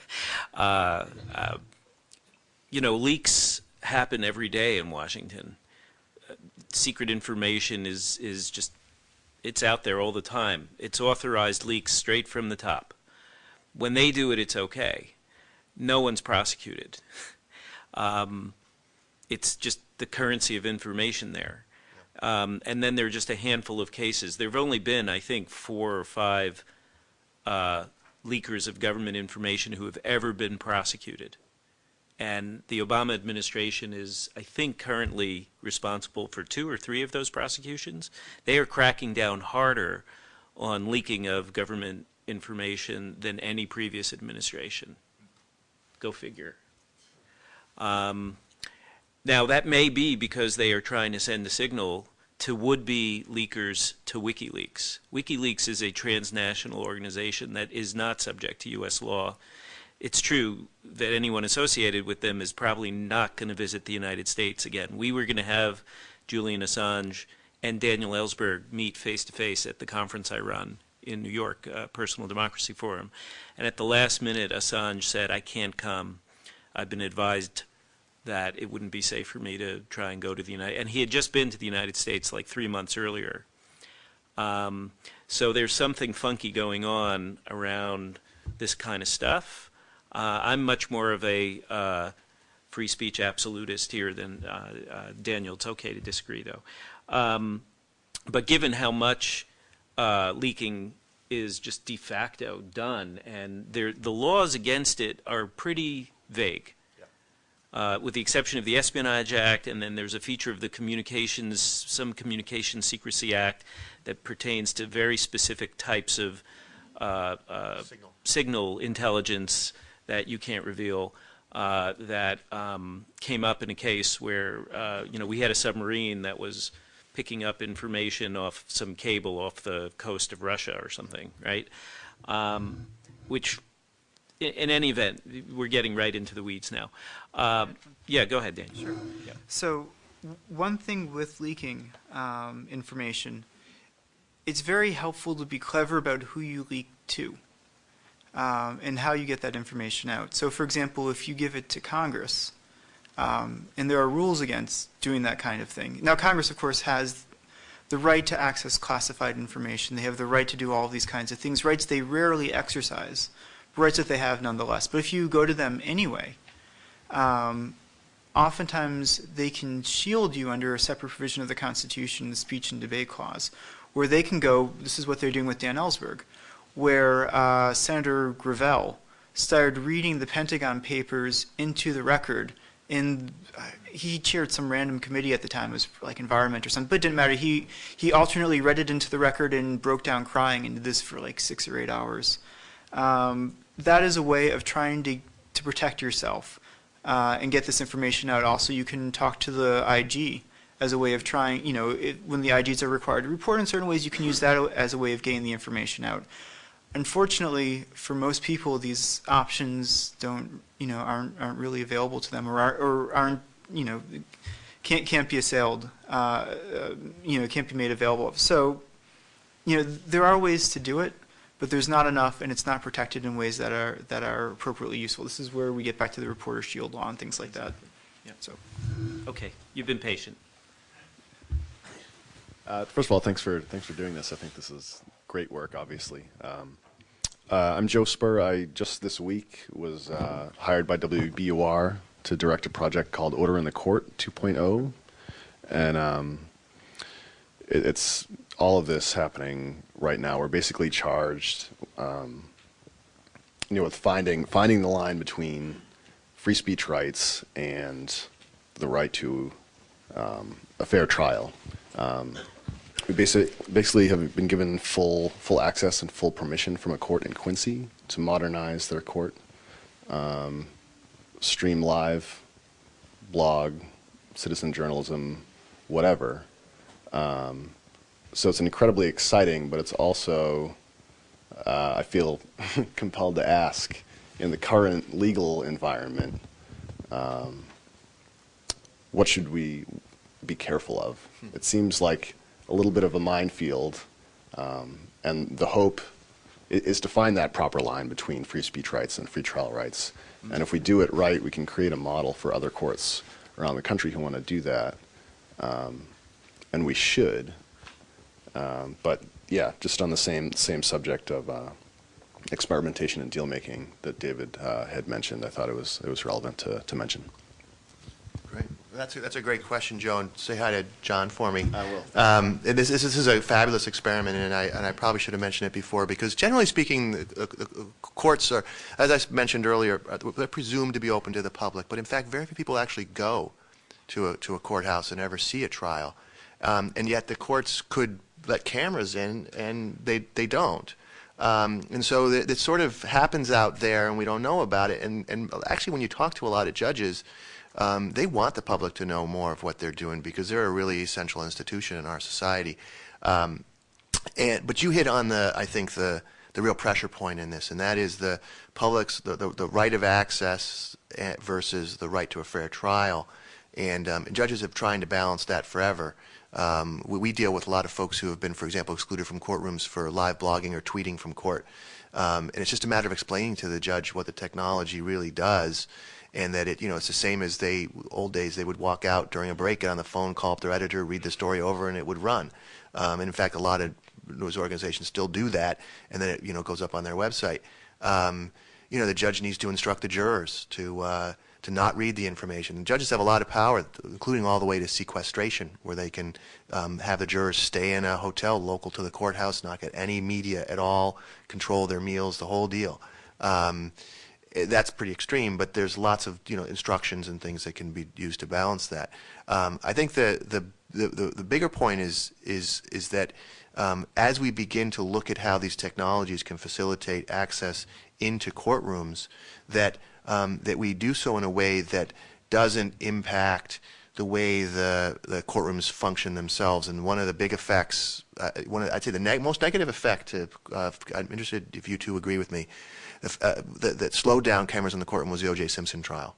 (laughs) uh, uh, you know, leaks happen every day in Washington. Uh, secret information is is just it's out there all the time. It's authorized leaks straight from the top. When they do it, it's okay. No one's prosecuted. (laughs) um, it's just the currency of information there. Um, and then there are just a handful of cases. There have only been, I think, four or five uh, leakers of government information who have ever been prosecuted. And the Obama administration is, I think, currently responsible for two or three of those prosecutions. They are cracking down harder on leaking of government information than any previous administration. Go figure. Um, now, that may be because they are trying to send a signal to would-be leakers to WikiLeaks. WikiLeaks is a transnational organization that is not subject to U.S. law. It's true that anyone associated with them is probably not going to visit the United States again. We were going to have Julian Assange and Daniel Ellsberg meet face-to-face at the conference I run in New York, uh, Personal Democracy Forum. And at the last minute, Assange said, I can't come. I've been advised that it wouldn't be safe for me to try and go to the United and he had just been to the United States like three months earlier. Um, so there's something funky going on around this kind of stuff. Uh, I'm much more of a uh, free speech absolutist here than uh, uh Daniel. It's okay to disagree though. Um, but given how much uh, leaking is just de facto done and there, the laws against it are pretty vague uh, with the exception of the Espionage Act, and then there's a feature of the Communications, some Communications Secrecy Act that pertains to very specific types of uh, uh, signal. signal. intelligence that you can't reveal. Uh, that um, came up in a case where uh, you know we had a submarine that was picking up information off some cable off the coast of Russia or something, right? Um, which in, in, any event, we're getting right into the weeds now. Uh, yeah, go ahead, Dan. Sure. Yeah.
So one thing with leaking um, information, it's very helpful to be clever about who you leak to um, and how you get that information out. So for example, if you give it to Congress, um, and there are rules against doing that kind of thing. Now Congress, of course, has the right to access classified information. They have the right to do all these kinds of things, rights they rarely exercise rights that they have nonetheless. But if you go to them anyway, um, oftentimes they can shield you under a separate provision of the Constitution, the Speech and Debate Clause, where they can go, this is what they're doing with Dan Ellsberg, where uh, Senator Gravel started reading the Pentagon papers into the record in uh, he chaired some random committee at the time, it was like environment or something, but it didn't matter. He he alternately read it into the record and broke down crying and did this for like six or eight hours. Um, that is a way of trying to, to protect yourself uh, and get this information out. Also, you can talk to the IG as a way of trying, you know, it, when the IGs are required to report in certain ways, you can use that as a way of getting the information out. Unfortunately, for most people, these options don't, you know, aren't, aren't really available to them or, are, or aren't, you know, can't, can't be assailed, uh, uh, you know, can't be made available. So, you know, there are ways to do it, but there's not enough and it's not protected in ways that are, that are appropriately useful. This is where we get back to the reporter shield law and things like that.
Yeah.
So.
Okay, you've been patient.
Uh, first of all, thanks for thanks for doing this. I think this is great work. Obviously, um, uh, I'm Joe Spurr. I just this week was uh, hired by WBUR to direct a project called Order in the Court 2.0, and um, it, it's all of this happening right now. We're basically charged, um, you know, with finding finding the line between free speech rights and the right to um, a fair trial. Basically, basically have been given full full access and full permission from a court in Quincy to modernize their court, um, stream live, blog, citizen journalism, whatever. Um, so it's an incredibly exciting, but it's also, uh, I feel (laughs) compelled to ask, in the current legal environment, um, what should we be careful of? It seems like a little bit of a minefield, um, and the hope is to find that proper line between free speech rights and free trial rights. And if we do it right, we can create a model for other courts around the country who want to do that. Um, and we should. Um, but yeah, just on the same same subject of uh, experimentation and deal making that David uh, had mentioned, I thought it was it was relevant to, to mention.
That's a, that's a great question, Joan. say hi to John for me.
I will.
Um, and this, this, this is a fabulous experiment, and I, and I probably should have mentioned it before, because generally speaking, uh, uh, uh, courts are, as I mentioned earlier, uh, they're presumed to be open to the public, but in fact, very few people actually go to a, to a courthouse and ever see a trial. Um, and yet the courts could let cameras in, and they, they don't. Um, and so it, it sort of happens out there, and we don't know about it. And, and actually, when you talk to a lot of judges, um, they want the public to know more of what they're doing because they're a really essential institution in our society. Um, and but you hit on the, I think the the real pressure point in this, and that is the public's the, the, the right of access eh, versus the right to a fair trial. And, um, and judges have tried to balance that forever. Um, we, we, deal with a lot of folks who have been, for example, excluded from courtrooms for live blogging or tweeting from court. Um, and it's just a matter of explaining to the judge what the technology really does and that it, you know, it's the same as they, old days, they would walk out during a break, get on the phone, call up their editor, read the story over, and it would run. Um, and in fact, a lot of news organizations still do that, and then it, you know, goes up on their website. Um, you know, the judge needs to instruct the jurors to, uh, to not read the information. And judges have a lot of power, including all the way to sequestration, where they can um, have the jurors stay in a hotel local to the courthouse, not get any media at all, control their meals, the whole deal. Um, that's pretty extreme, but there's lots of you know instructions and things that can be used to balance that. Um, I think the, the the, the bigger point is is is that um, as we begin to look at how these technologies can facilitate access into courtrooms, that um, that we do so in a way that doesn't impact the way the the courtrooms function themselves. And one of the big effects, uh, one of, I'd say the neg most negative effect. To, uh, I'm interested if you two agree with me uh, that, that, slowed down cameras in the courtroom was the O.J. Simpson trial,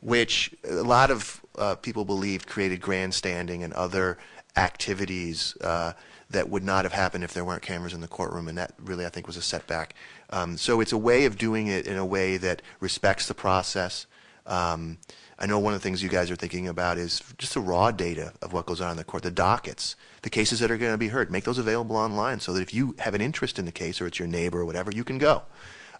which a lot of uh, people believed created grandstanding and other activities uh, that would not have happened if there weren't cameras in the courtroom, and that really, I think, was a setback. Um, so it's a way of doing it in a way that respects the process. Um, I know one of the things you guys are thinking about is just the raw data of what goes on in the court, the dockets, the cases that are going to be heard. Make those available online so that if you have an interest in the case or it's your neighbor or whatever, you can go.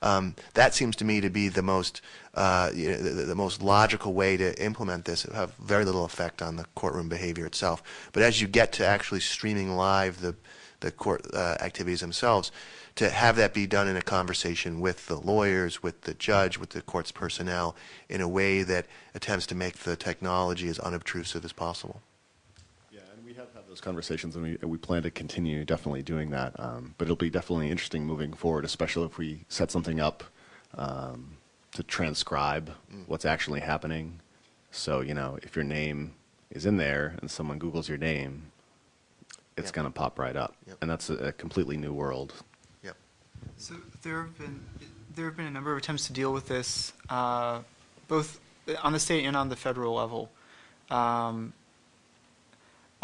Um, that seems to me to be the most uh, you know, the, the, most logical way to implement this. It will have very little effect on the courtroom behavior itself. But as you get to actually streaming live the the court uh, activities themselves, to have that be done in a conversation with the lawyers, with the judge, with the court's personnel, in a way that attempts to make the technology as unobtrusive as possible.
Yeah, and we have had those those conversations, and we, we plan to continue definitely doing that. Um, but it'll be definitely interesting moving forward, especially if we set something up um, to transcribe what's actually happening. So, you know, if your name is in there and someone Googles your name, it's
Yep.
going to pop right up.
Yep.
And that's a, a completely new world.
Yep.
So there have been there have been a number of attempts to deal with this, uh, both on the state and on the federal level. Um,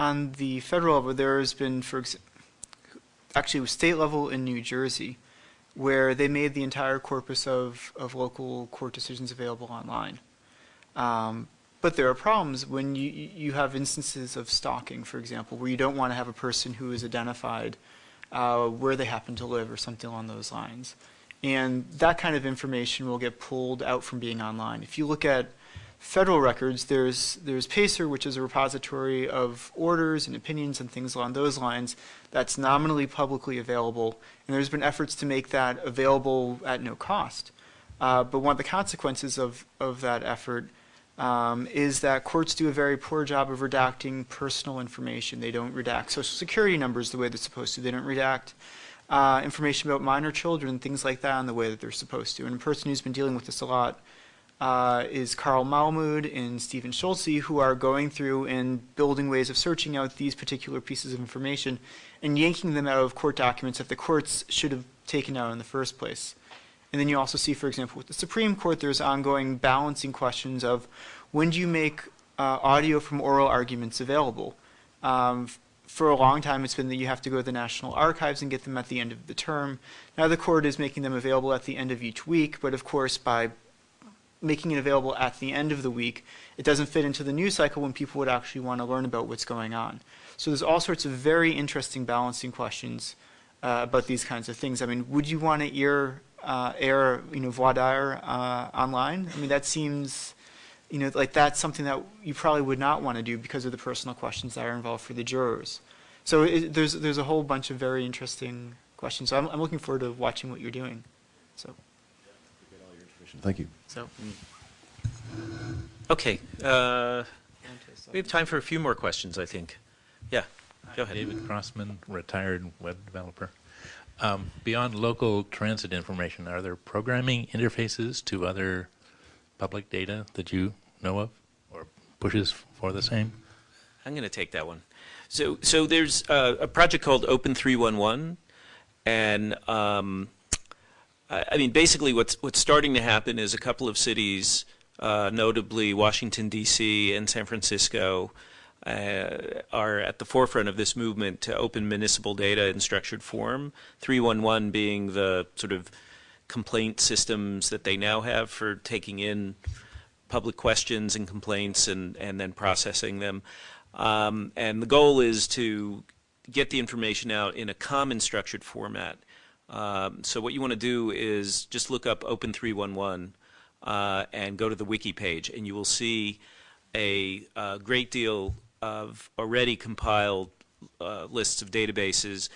on the federal level, there has been, for actually, state level in New Jersey, where they made the entire corpus of, of local court decisions available online. Um, but there are problems when you, you have instances of stalking, for example, where you don't want to have a person who is identified uh, where they happen to live or something along those lines. And that kind of information will get pulled out from being online. If you look at federal records, there's, there's PACER, which is a repository of orders and opinions and things along those lines that's nominally publicly available. And there's been efforts to make that available at no cost. Uh, but one of the consequences of, of that effort um, is that courts do a very poor job of redacting personal information. They don't redact social security numbers the way they're supposed to. They don't redact uh, information about minor children, things like that, in the way that they're supposed to. And a person who's been dealing with this a lot uh, is Carl Malamud and Stephen Schultze, who are going through and building ways of searching out these particular pieces of information and yanking them out of court documents that the courts should have taken out in the first place. And then you also see, for example, with the Supreme Court, there's ongoing balancing questions of when do you make uh, audio from oral arguments available? Um, for a long time, it's been that you have to go to the National Archives and get them at the end of the term. Now the court is making them available at the end of each week, but of course, by making it available at the end of the week, it doesn't fit into the news cycle when people would actually want to learn about what's going on. So there's all sorts of very interesting balancing questions uh, about these kinds of things. I mean, would you want to ear, uh, air, you know, voir dire uh, online? I mean, that seems, you know, like that's something that you probably would not want to do because of the personal questions that are involved for the jurors. So it, there's there's a whole bunch of very interesting questions. So I'm, I'm looking forward to watching what you're doing. So
Thank you.
so.
Okay. Uh, we have time for a few more questions, I think. Yeah. Go ahead.
David Crossman, retired web developer. Um, beyond local transit information, are there programming interfaces to other public data that you know of or pushes for the same?
I'm going to take that one. So, so there's uh, a project called Open 311, and um, I, mean, basically, what's what's starting to happen is a couple of cities, uh, notably Washington D.C. and San Francisco, uh, are at the forefront of this movement to open municipal data in structured form. 311 being the sort of complaint systems that they now have for taking in public questions and complaints and, and then processing them. Um, and the goal is to get the information out in a common structured format. Um, so what you want to do is just look up Open 311 uh, and go to the wiki page, and you will see a, uh great deal of already compiled uh, lists of databases.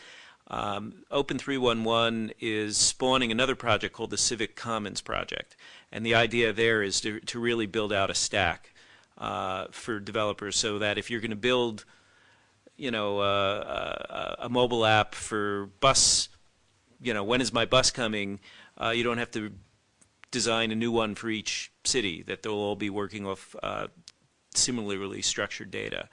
Um, Open 311 is spawning another project called the Civic Commons Project, and the idea there is to, to really build out a stack uh, for developers so that if you're going to build, you know, uh, a, a mobile app for bus, you know, when is my bus coming, uh, you don't have to design a new one for each city, that they'll all be working off uh, similarly structured data.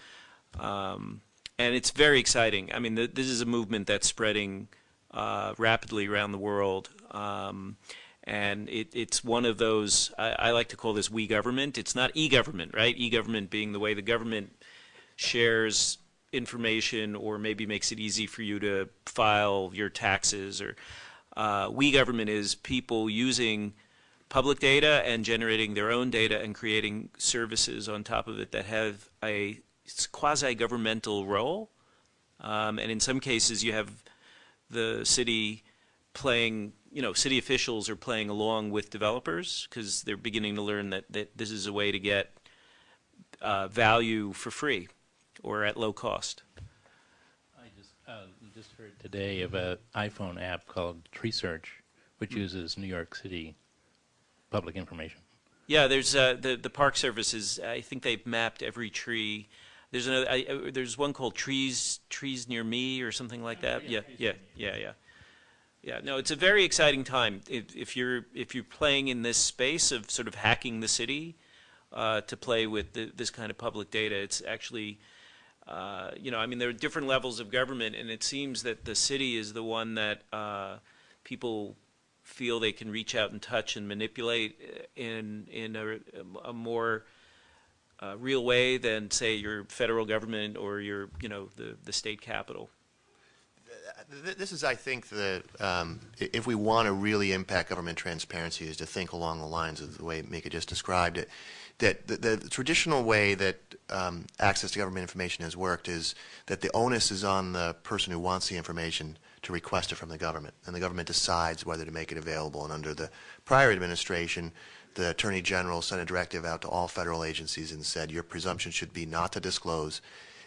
Um, and it's very exciting. I mean, th- this is a movement that's spreading uh, rapidly around the world. Um, and it, it's one of those, I, I like to call this we government. It's not e government, right? E government being the way the government shares information or maybe makes it easy for you to file your taxes or uh, we government is people using public data and generating their own data and creating services on top of it that have a quasi-governmental role. Um, and in some cases, you have the city playing, you know, city officials are playing along with developers because they're beginning to learn that, that this is a way to get uh, value for free or at low cost.
I just uh, just heard today of an iPhone app called Tree Search, which uses New York City public information.
Yeah, there's uh, the the Park Service is. I think they've mapped every tree There's another. I, I, there's one called Trees Trees Near Me or something like that. Yeah, yeah, yeah, yeah. Yeah, no, it's a very exciting time. If, if you're if you're playing in this space of sort of hacking the city uh, to play with the, this kind of public data, it's actually, uh, you know, I mean, there are different levels of government, and it seems that the city is the one that uh, people feel they can reach out and touch and manipulate uh, in in a, a more uh, real way than say your federal government or your you know the the state capital.
This is, I think, the, um, if we want to really impact government transparency, is to think along the lines of the way Micah just described it. That the, the traditional way that um, access to government information has worked is that the onus is on the person who wants the information to request it from the government, and the government decides whether to make it available. And under the prior administration, the Attorney General sent a directive out to all federal agencies and said, your presumption should be not to disclose.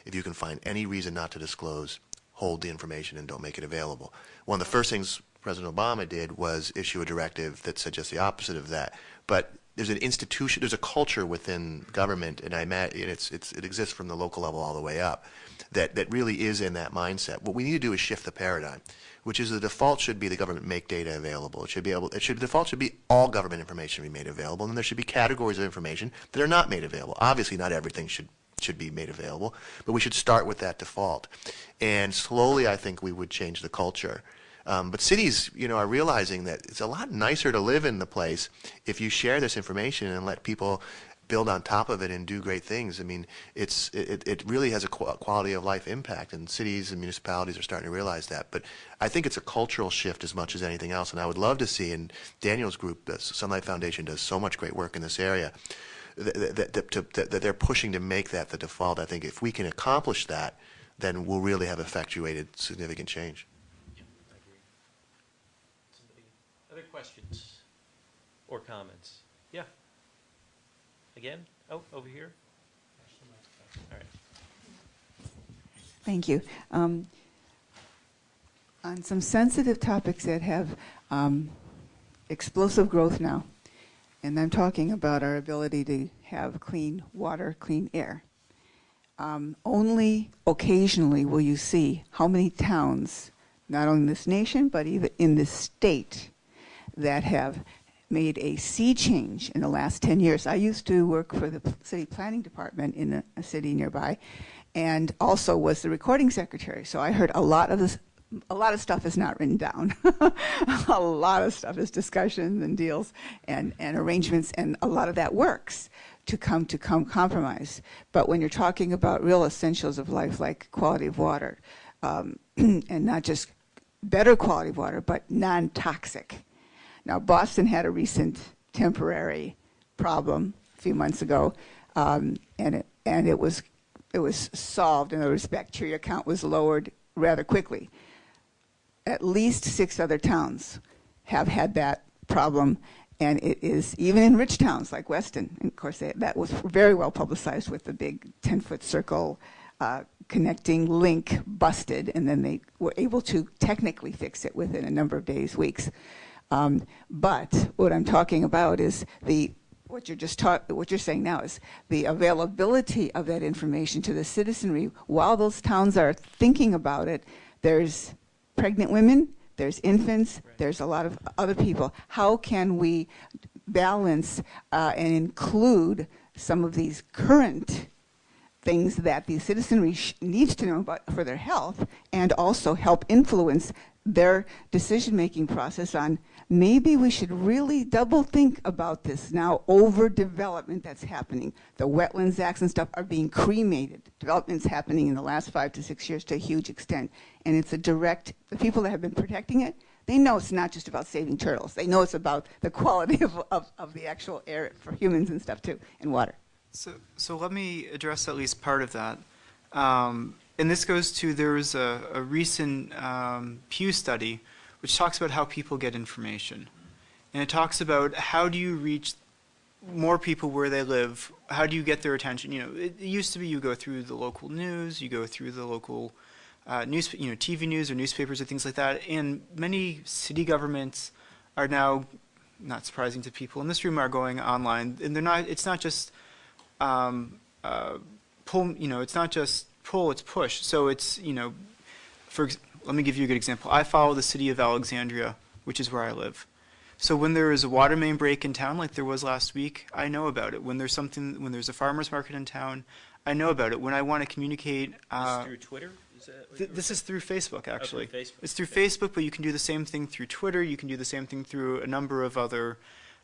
If you can find any reason not to disclose, hold the information and don't make it available. One of the first things President Obama did was issue a directive that said just the opposite of that. But there's an institution, there's a culture within government, and I it's, it's, it exists from the local level all the way up, that, that really is in that mindset. What we need to do is shift the paradigm, which is the default should be the government make data available. It should be able, it should, the default should be all government information be made available, and there should be categories of information that are not made available. Obviously, not everything should should be made available, but we should start with that default. And slowly, I think we would change the culture. Um, but cities, you know, are realizing that it's a lot nicer to live in the place if you share this information and let people build on top of it and do great things. I mean, it's it, it really has a quality of life impact, and cities and municipalities are starting to realize that. But I think it's a cultural shift as much as anything else, and I would love to see. And Daniel's group, the Sunlight Foundation, does so much great work in this area that, that, to, that they're pushing to make that the default. I think if we can accomplish that, then we'll really have effectuated significant change.
Other questions or comments? Yeah. Again? Oh, over here. All right.
Thank you. Um, on some sensitive topics that have um, explosive growth now, and I'm talking about our ability to have clean water, clean air. Um, only occasionally will you see how many towns, not only in this nation, but even in this state, that have made a sea change in the last 10 years. I used to work for the city planning department in a, a city nearby and also was the recording secretary. So I heard a lot of this, a lot of stuff is not written down. (laughs) a lot of stuff is discussions and deals and, and arrangements, and a lot of that works to come to come compromise. But when you're talking about real essentials of life like quality of water, um, (clears throat) and not just better quality of water, but non-toxic. Now, Boston had a recent temporary problem a few months ago, um, and it and it was it was solved. In other words, bacteria count was lowered rather quickly. At least six other towns have had that problem, and it is even in rich towns like Weston. And of course, they, that was very well publicized with the big 10-foot circle uh, connecting link busted, and then they were able to technically fix it within a number of days, weeks. Um, but what I'm talking about is the what you're just talk, what you're saying now is the availability of that information to the citizenry while those towns are thinking about it. There's pregnant women, there's infants, there's a lot of other people. How can we balance uh, and include some of these current things that the citizenry sh- needs to know about for their health and also help influence their decision-making process on maybe we should really double think about this now overdevelopment that's happening. The wetlands acts and stuff are being cremated. Development's happening in the last five to six years to a huge extent. And it's a direct the people that have been protecting it they know it's not just about saving turtles. They know it's about the quality (laughs) of, of, of the actual air for humans and stuff too and water.
So, so let me address at least part of that. Um, and this goes to there was a, a recent um, Pew study which talks about how people get information. And it talks about how do you reach more people where they live? How do you get their attention? You know, it, it used to be you go through the local news, you go through the local uh, news, you know, TV news or newspapers or things like that. And many city governments are now, not surprising to people in this room, are going online. And they're not. It's not just um, uh, pull, you know, it's not just pull, it's push. So it's, you know, for, ex- let me give you a good example. I follow the city of Alexandria, which is where I live. So when there is a water main break in town, like there was last week, I know about it. When there's something, when there's a farmer's market in town, I know about it. When I want to communicate, uh,
through Twitter? Is that
th- this is through Facebook, actually.
Facebook.
It's through Facebook, but you can do the same thing through Twitter. You can do the same thing through a number of other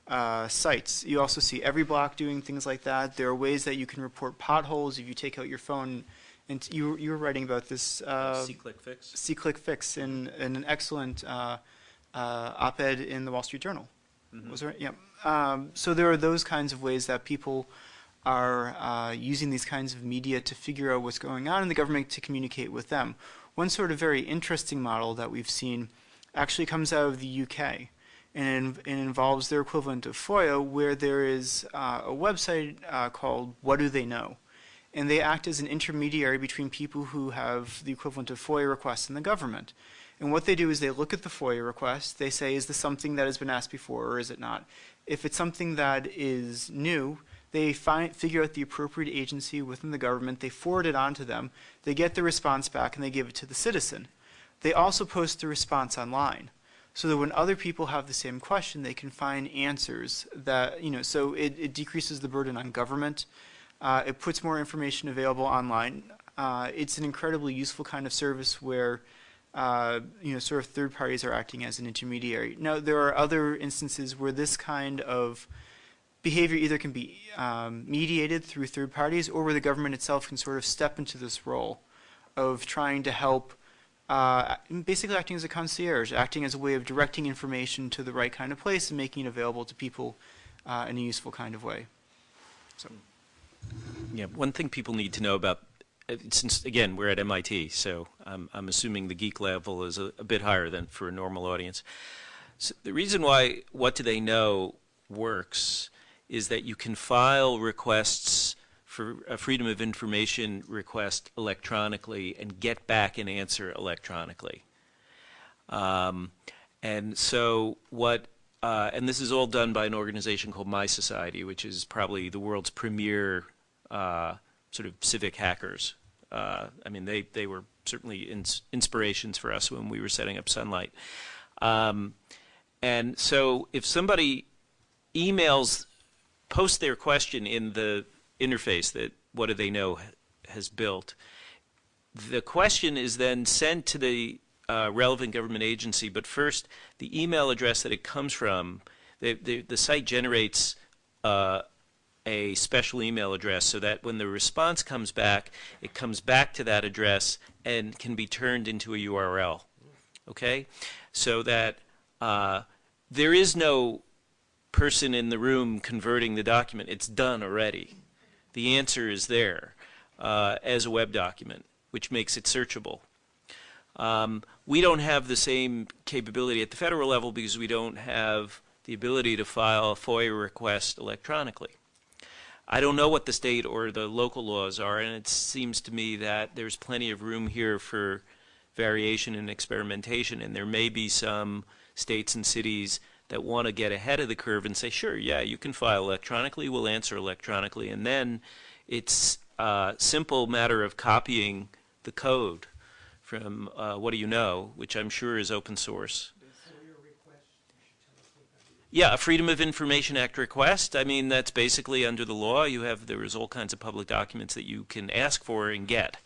uh, sites. You also see EveryBlock doing things like that. There are ways that you can report potholes if you take out your phone. And you, you were writing about this. Uh,
SeeClickFix?
C-click fix in, in an excellent uh, uh, op-ed in the Wall Street Journal. Was there? Yeah. Um, so there are those kinds of ways that people are uh, using these kinds of media to figure out what's going on in the government to communicate with them. One sort of very interesting model that we've seen actually comes out of the UK, and it, it involves their equivalent of FOIA, where there is uh, a website uh, called What Do They Know? And they act as an intermediary between people who have the equivalent of FOIA requests in the government. And what they do is they look at the FOIA request, they say, is this something that has been asked before or is it not? If it's something that is new, they find, figure out the appropriate agency within the government, they forward it on to them, they get the response back, and they give it to the citizen. They also post the response online so that when other people have the same question, they can find answers that, you know, so it, it decreases the burden on government. Uh, it puts more information available online. Uh, it's an incredibly useful kind of service where, uh, you know, sort of third parties are acting as an intermediary. Now, there are other instances where this kind of behavior either can be um, mediated through third parties or where the government itself can sort of step into this role of trying to help, uh, basically acting as a concierge, acting as a way of directing information to the right kind of place and making it available to people uh, in a useful kind of way. So.
Yeah, one thing people need to know about, uh, since again we're at MIT, so I'm, I'm assuming the geek level is a, a bit higher than for a normal audience. So the reason why What Do They Know works is that you can file requests for a Freedom of Information request electronically and get back an answer electronically. Um, and so what, uh, and this is all done by an organization called mySociety, which is probably the world's premier uh, sort of civic hackers. Uh, I mean, they, they were certainly ins- inspirations for us when we were setting up Sunlight. Um, and so if somebody emails, posts their question in the interface that What Do They Know has built, the question is then sent to the uh, relevant government agency, but first, the email address that it comes from, the, the, the site generates uh, a special email address so that when the response comes back, it comes back to that address and can be turned into a URL. Okay? So that uh, there is no person in the room converting the document. It's done already. The answer is there uh, as a web document, which makes it searchable. Um, we don't have the same capability at the federal level because we don't have the ability to file a FOIA request electronically. I don't know what the state or the local laws are, and it seems to me that there's plenty of room here for variation and experimentation, and there may be some states and cities that want to get ahead of the curve and say, sure, yeah, you can file electronically, we'll answer electronically, and then it's a simple matter of copying the code from uh, What Do You Know, which I'm sure is open source. Yeah, a Freedom of Information Act request. I mean, that's basically under the law. You have there's all kinds of public documents that you can ask for and get,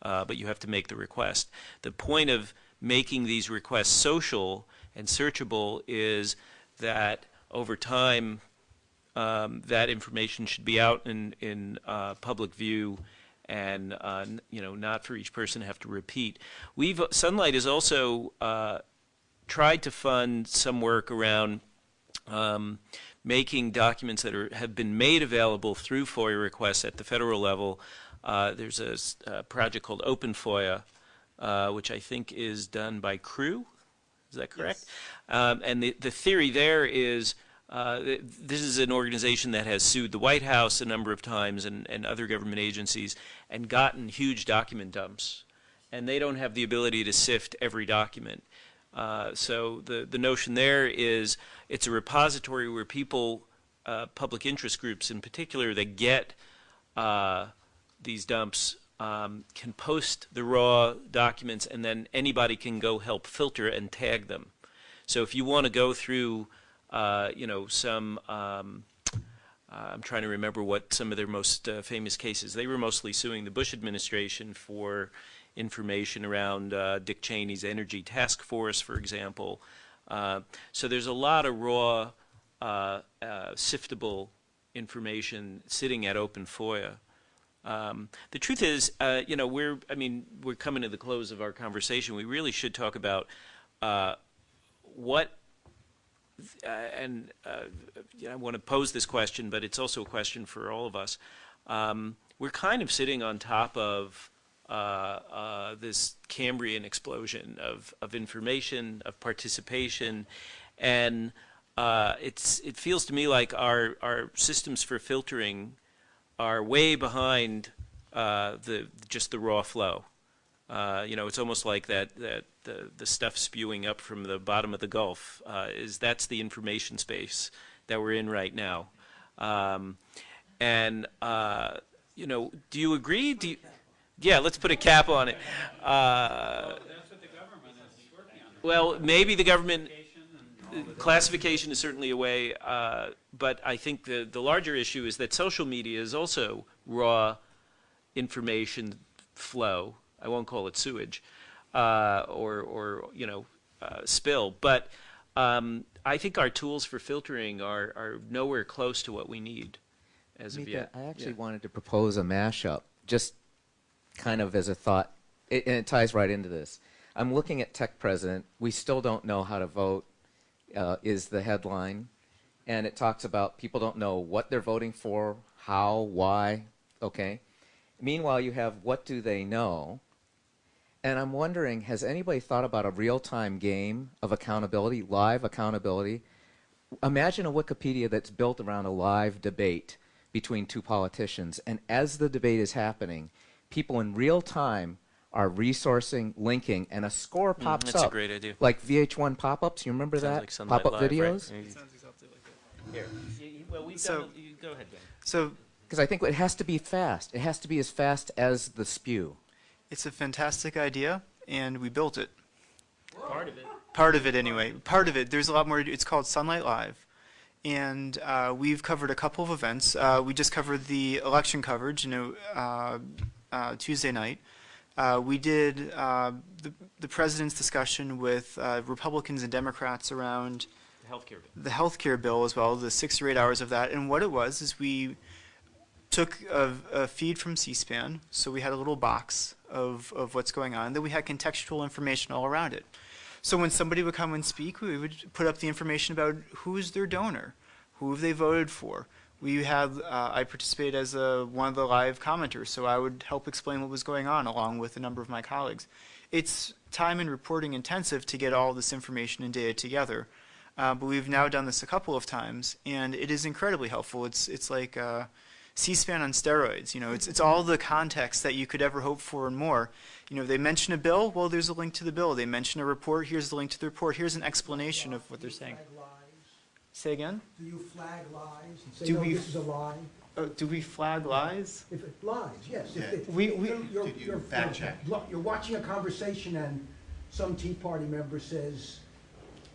uh, but you have to make the request. The point of making these requests social and searchable is that over time, um, that information should be out in in uh, public view, and uh, you know, not for each person to have to repeat. We've Sunlight has also uh, tried to fund some work around um, making documents that are, have been made available through FOIA requests at the federal level. Uh, there's a project called Open FOIA, uh, which I think is done by CREW. Is that correct? Um, and the, the theory there is uh, this is an organization that has sued the White House a number of times and, and other government agencies and gotten huge document dumps. And they don't have the ability to sift every document. Uh, so the, the notion there is it's a repository where people, uh, public interest groups in particular, that get uh, these dumps um, can post the raw documents, and then anybody can go help filter and tag them. So if you want to go through, uh, you know, some, um, uh, I'm trying to remember what some of their most uh, famous cases. They were mostly suing the Bush administration for information around Dick Cheney's energy task force, for example. So there's a lot of raw, siftable information sitting at Open FOIA. Um, the truth is, uh, you know, we're, I mean, we're coming to the close of our conversation. We really should talk about uh, what, and uh, you know, I want to pose this question, but it's also a question for all of us. Um, we're kind of sitting on top of uh, uh, this Cambrian explosion of, of information, of participation, and it's, it feels to me like our, our systems for filtering are way behind uh, the just the raw flow. Uh, you know, it's almost like that that the the stuff spewing up from the bottom of the Gulf uh, is that's the information space that we're in right now. Um, and uh, you know, do you agree? Do you, yeah, let's put a cap on it. Uh, well, maybe the government classification is certainly a way, uh, but I think the, the larger issue is that social media is also raw information flow. I won't call it sewage uh, or, or, you know, uh, spill. But um, I think our tools for filtering are, are nowhere close to what we need as
Micah,
of yet.
I actually
Yeah.
wanted to propose a mashup, just kind of as a thought, it, and it ties right into this. I'm looking at techPresident. We still don't know how to vote, uh, is the headline. And it talks about people don't know what they're voting for, how, why, okay? Meanwhile, you have what do they know? And I'm wondering, has anybody thought about a real time game of accountability, live accountability? Imagine a Wikipedia that's built around a live debate between two politicians. And as the debate is happening, people in real time are resourcing, linking, and a score pops
Mm, that's a
up.
great idea.
Like VH1 pop ups, you remember
Sounds
that?
like Sunlight
pop up
Live, right?
videos?
Here. Well, we've
So-
done, you, go ahead, Ben.
So
Because I think it has to be fast. It has to be as fast as the spew.
It's a fantastic idea, and we built it.
Part of it.
Part of it, anyway. Part of it. There's a lot more. It's called Sunlight Live, and uh, we've covered a couple of events. Uh, we just covered the election coverage, you know, uh, uh, Tuesday night. Uh, we did uh, the, the president's discussion with uh, Republicans and Democrats around
The healthcare bill.
the healthcare bill as well, the six or eight hours of that. And what it was is we took a, a feed from C-SPAN, so we had a little box of, of what's going on. Then we had contextual information all around it. So when somebody would come and speak, we would put up the information about who is their donor, who have they voted for. We had uh, I participated as a, one of the live commenters, so I would help explain what was going on along with a number of my colleagues. It's time and reporting intensive to get all this information and data together. Uh, but we've now done this a couple of times, and it is incredibly helpful. It's it's like uh, C-SPAN on steroids. You know, it's it's all the context that you could ever hope for and more. You know, they mention a bill, well, there's a link to the bill. They mention a report, here's the link to the report. Here's an explanation of what they're saying. Say again?
Do you flag lies and say,
Do
no,
we-
this is a lie?
Uh, do we flag lies?
If it lies, yes. If it-
We- we-
you're- you're-
Did you
you're-
fact
you're-
check?
Look, you're watching a conversation and some Tea Party member says,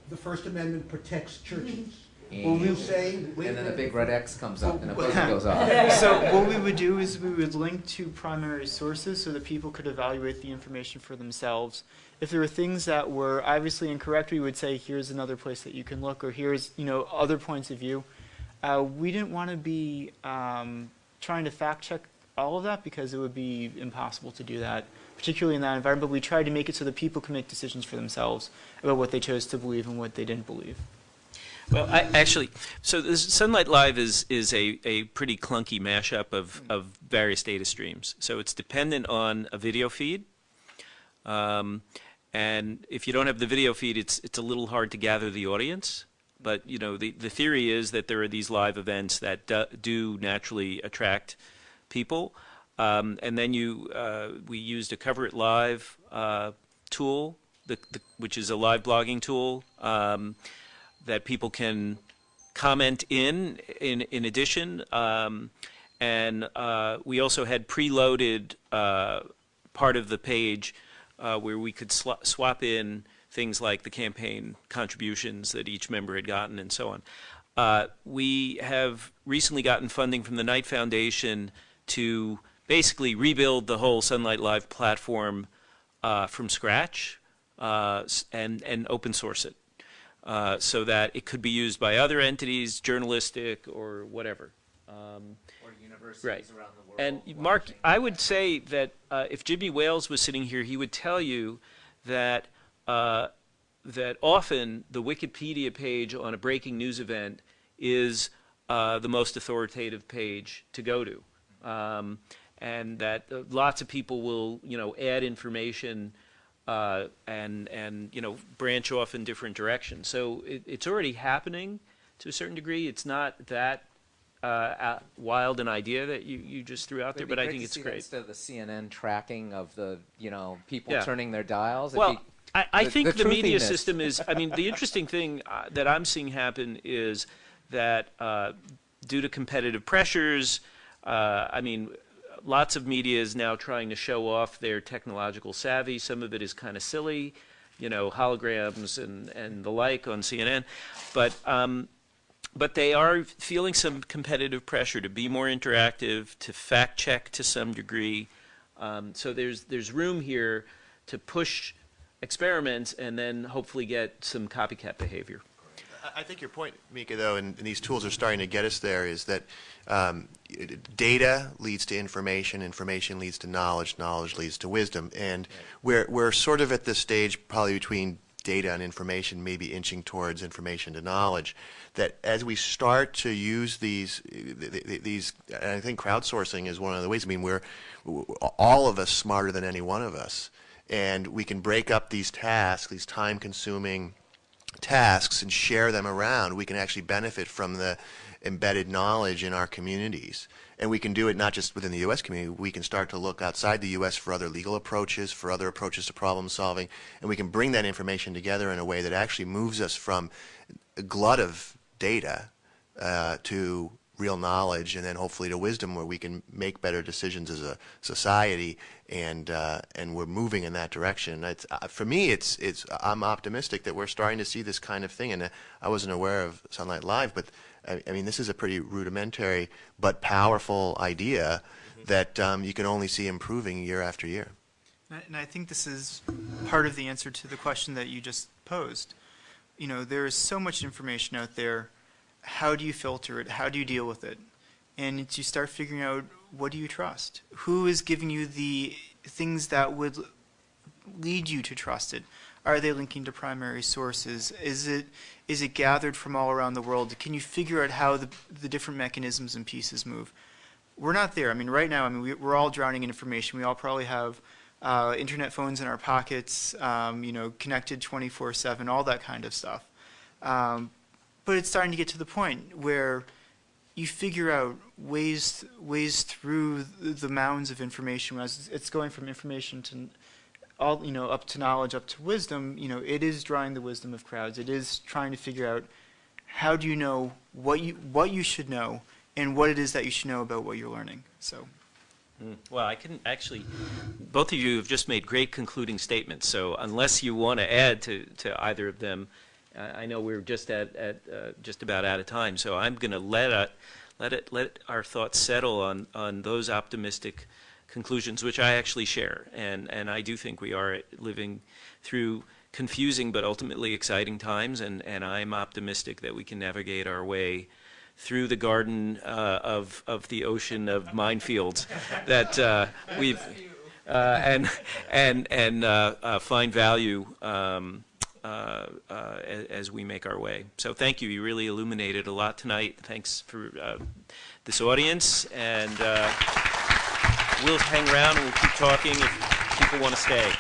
the First Amendment protects churches.
Well, we-
say, wait
And then a big red X comes up and a buzzer goes off. (laughs)
so what we would do is we would link to primary sources so that people could evaluate the information for themselves. If there were things that were obviously incorrect, we would say, here's another place that you can look, or here's you know other points of view. Uh, we didn't want to be um, trying to fact check all of that because it would be impossible to do that, particularly in that environment. But we tried to make it so that people can make decisions for themselves about what they chose to believe and what they didn't believe.
Well, I, actually, so this Sunlight Live is is a, a pretty clunky mashup of, of various data streams. So it's dependent on a video feed, um, and if you don't have the video feed, it's it's a little hard to gather the audience. But you know, the the theory is that there are these live events that do, do naturally attract people, um, and then you uh, we used a CoverItLive uh, tool, the, the, which is a live blogging tool. Um, that people can comment in in in addition um, and uh, we also had preloaded uh, part of the page uh, where we could swap in things like the campaign contributions that each member had gotten and so on. Uh, we have recently gotten funding from the Knight Foundation to basically rebuild the whole Sunlight Live platform uh, from scratch uh, and, and open source it uh, so that it could be used by other entities, journalistic or whatever. Um,
Or universities
Right.
around the world.
and Mark. I would say that uh, if Jimmy Wales was sitting here, he would tell you that uh, that often the Wikipedia page on a breaking news event is uh, the most authoritative page to go to, um, and that uh, lots of people will, you know, add information uh, and and you know branch off in different directions. So it, it's already happening to a certain degree. It's not that uh, uh, wild an idea that you, you just threw out there,
It'd be
but I think it's great.
Instead of the CNN tracking of the, you know, people
Yeah.
turning their dials.
Well, I, I
the-
think
the
the, media system is. I mean, the interesting thing uh, that I'm seeing happen is that uh, due to competitive pressures, uh, I mean, lots of media is now trying to show off their technological savvy. Some of it is kind of silly, you know, holograms and, and the like on CNN. But um, but they are feeling some competitive pressure to be more interactive, to fact check to some degree. Um, so there's there's room here to push experiments and then hopefully get some copycat behavior.
I- think your point, Micah, though, and, and these tools are starting to get us there, is that um, data leads to information, information leads to knowledge, knowledge leads to wisdom, and we're we're sort of at this stage, probably between data and information, maybe inching towards information to knowledge. That as we start to use these, th- th- these, and I think crowdsourcing is one of the ways. I mean, we're all of us smarter than any one of us, and we can break up these tasks, these time-consuming tasks and share them around, we can actually benefit from the embedded knowledge in our communities. And we can do it not just within the U.S. community, we can start to look outside the U.S. for other legal approaches, for other approaches to problem solving, and we can bring that information together in a way that actually moves us from a glut of data uh, to real knowledge and then hopefully to wisdom where we can make better decisions as a society and uh, and we're moving in that direction. It's, uh, for me, it's it's I'm optimistic that we're starting to see this kind of thing, and uh, I wasn't aware of Sunlight Live, but I, I mean this is a pretty rudimentary but powerful idea that um, you can only see improving year after year.
And I think this is part of the answer to the question that you just posed. You know, there is so much information out there. How do you filter it? How do you deal with it? And you start figuring out what do you trust? Who is giving you the things that would lead you to trust it? Are they linking to primary sources? Is it is it gathered from all around the world? Can you figure out how the the different mechanisms and pieces move? We're not there. I mean, right now, I mean, we, we're all drowning in information. We all probably have uh, internet phones in our pockets, um, you know, connected 24/7, all that kind of stuff. Um, but it's starting to get to the point where you figure out ways ways through the, mounds of information. As it's going from information to all, you know, up to knowledge, up to wisdom. You know, it is drawing the wisdom of crowds. It is trying to figure out how do you know what you what you should know and what it is that you should know about what you're learning. So.
Mm. Well, I can actually, both of you have just made great concluding statements. So unless you want to add to, to either of them, I know we're just at, at uh, just about out of time. So I'm going to let it, let it let our thoughts settle on on those optimistic conclusions, which I actually share, and and I do think we are living through confusing but ultimately exciting times, and and I'm optimistic that we can navigate our way through the garden uh, of of the ocean of minefields (laughs) that uh, we've uh, and and and uh, uh, find value um, uh, uh, as we make our way. So thank you. You really illuminated a lot tonight. Thanks for uh, this audience, and uh, we'll hang around and we'll keep talking if people want to stay.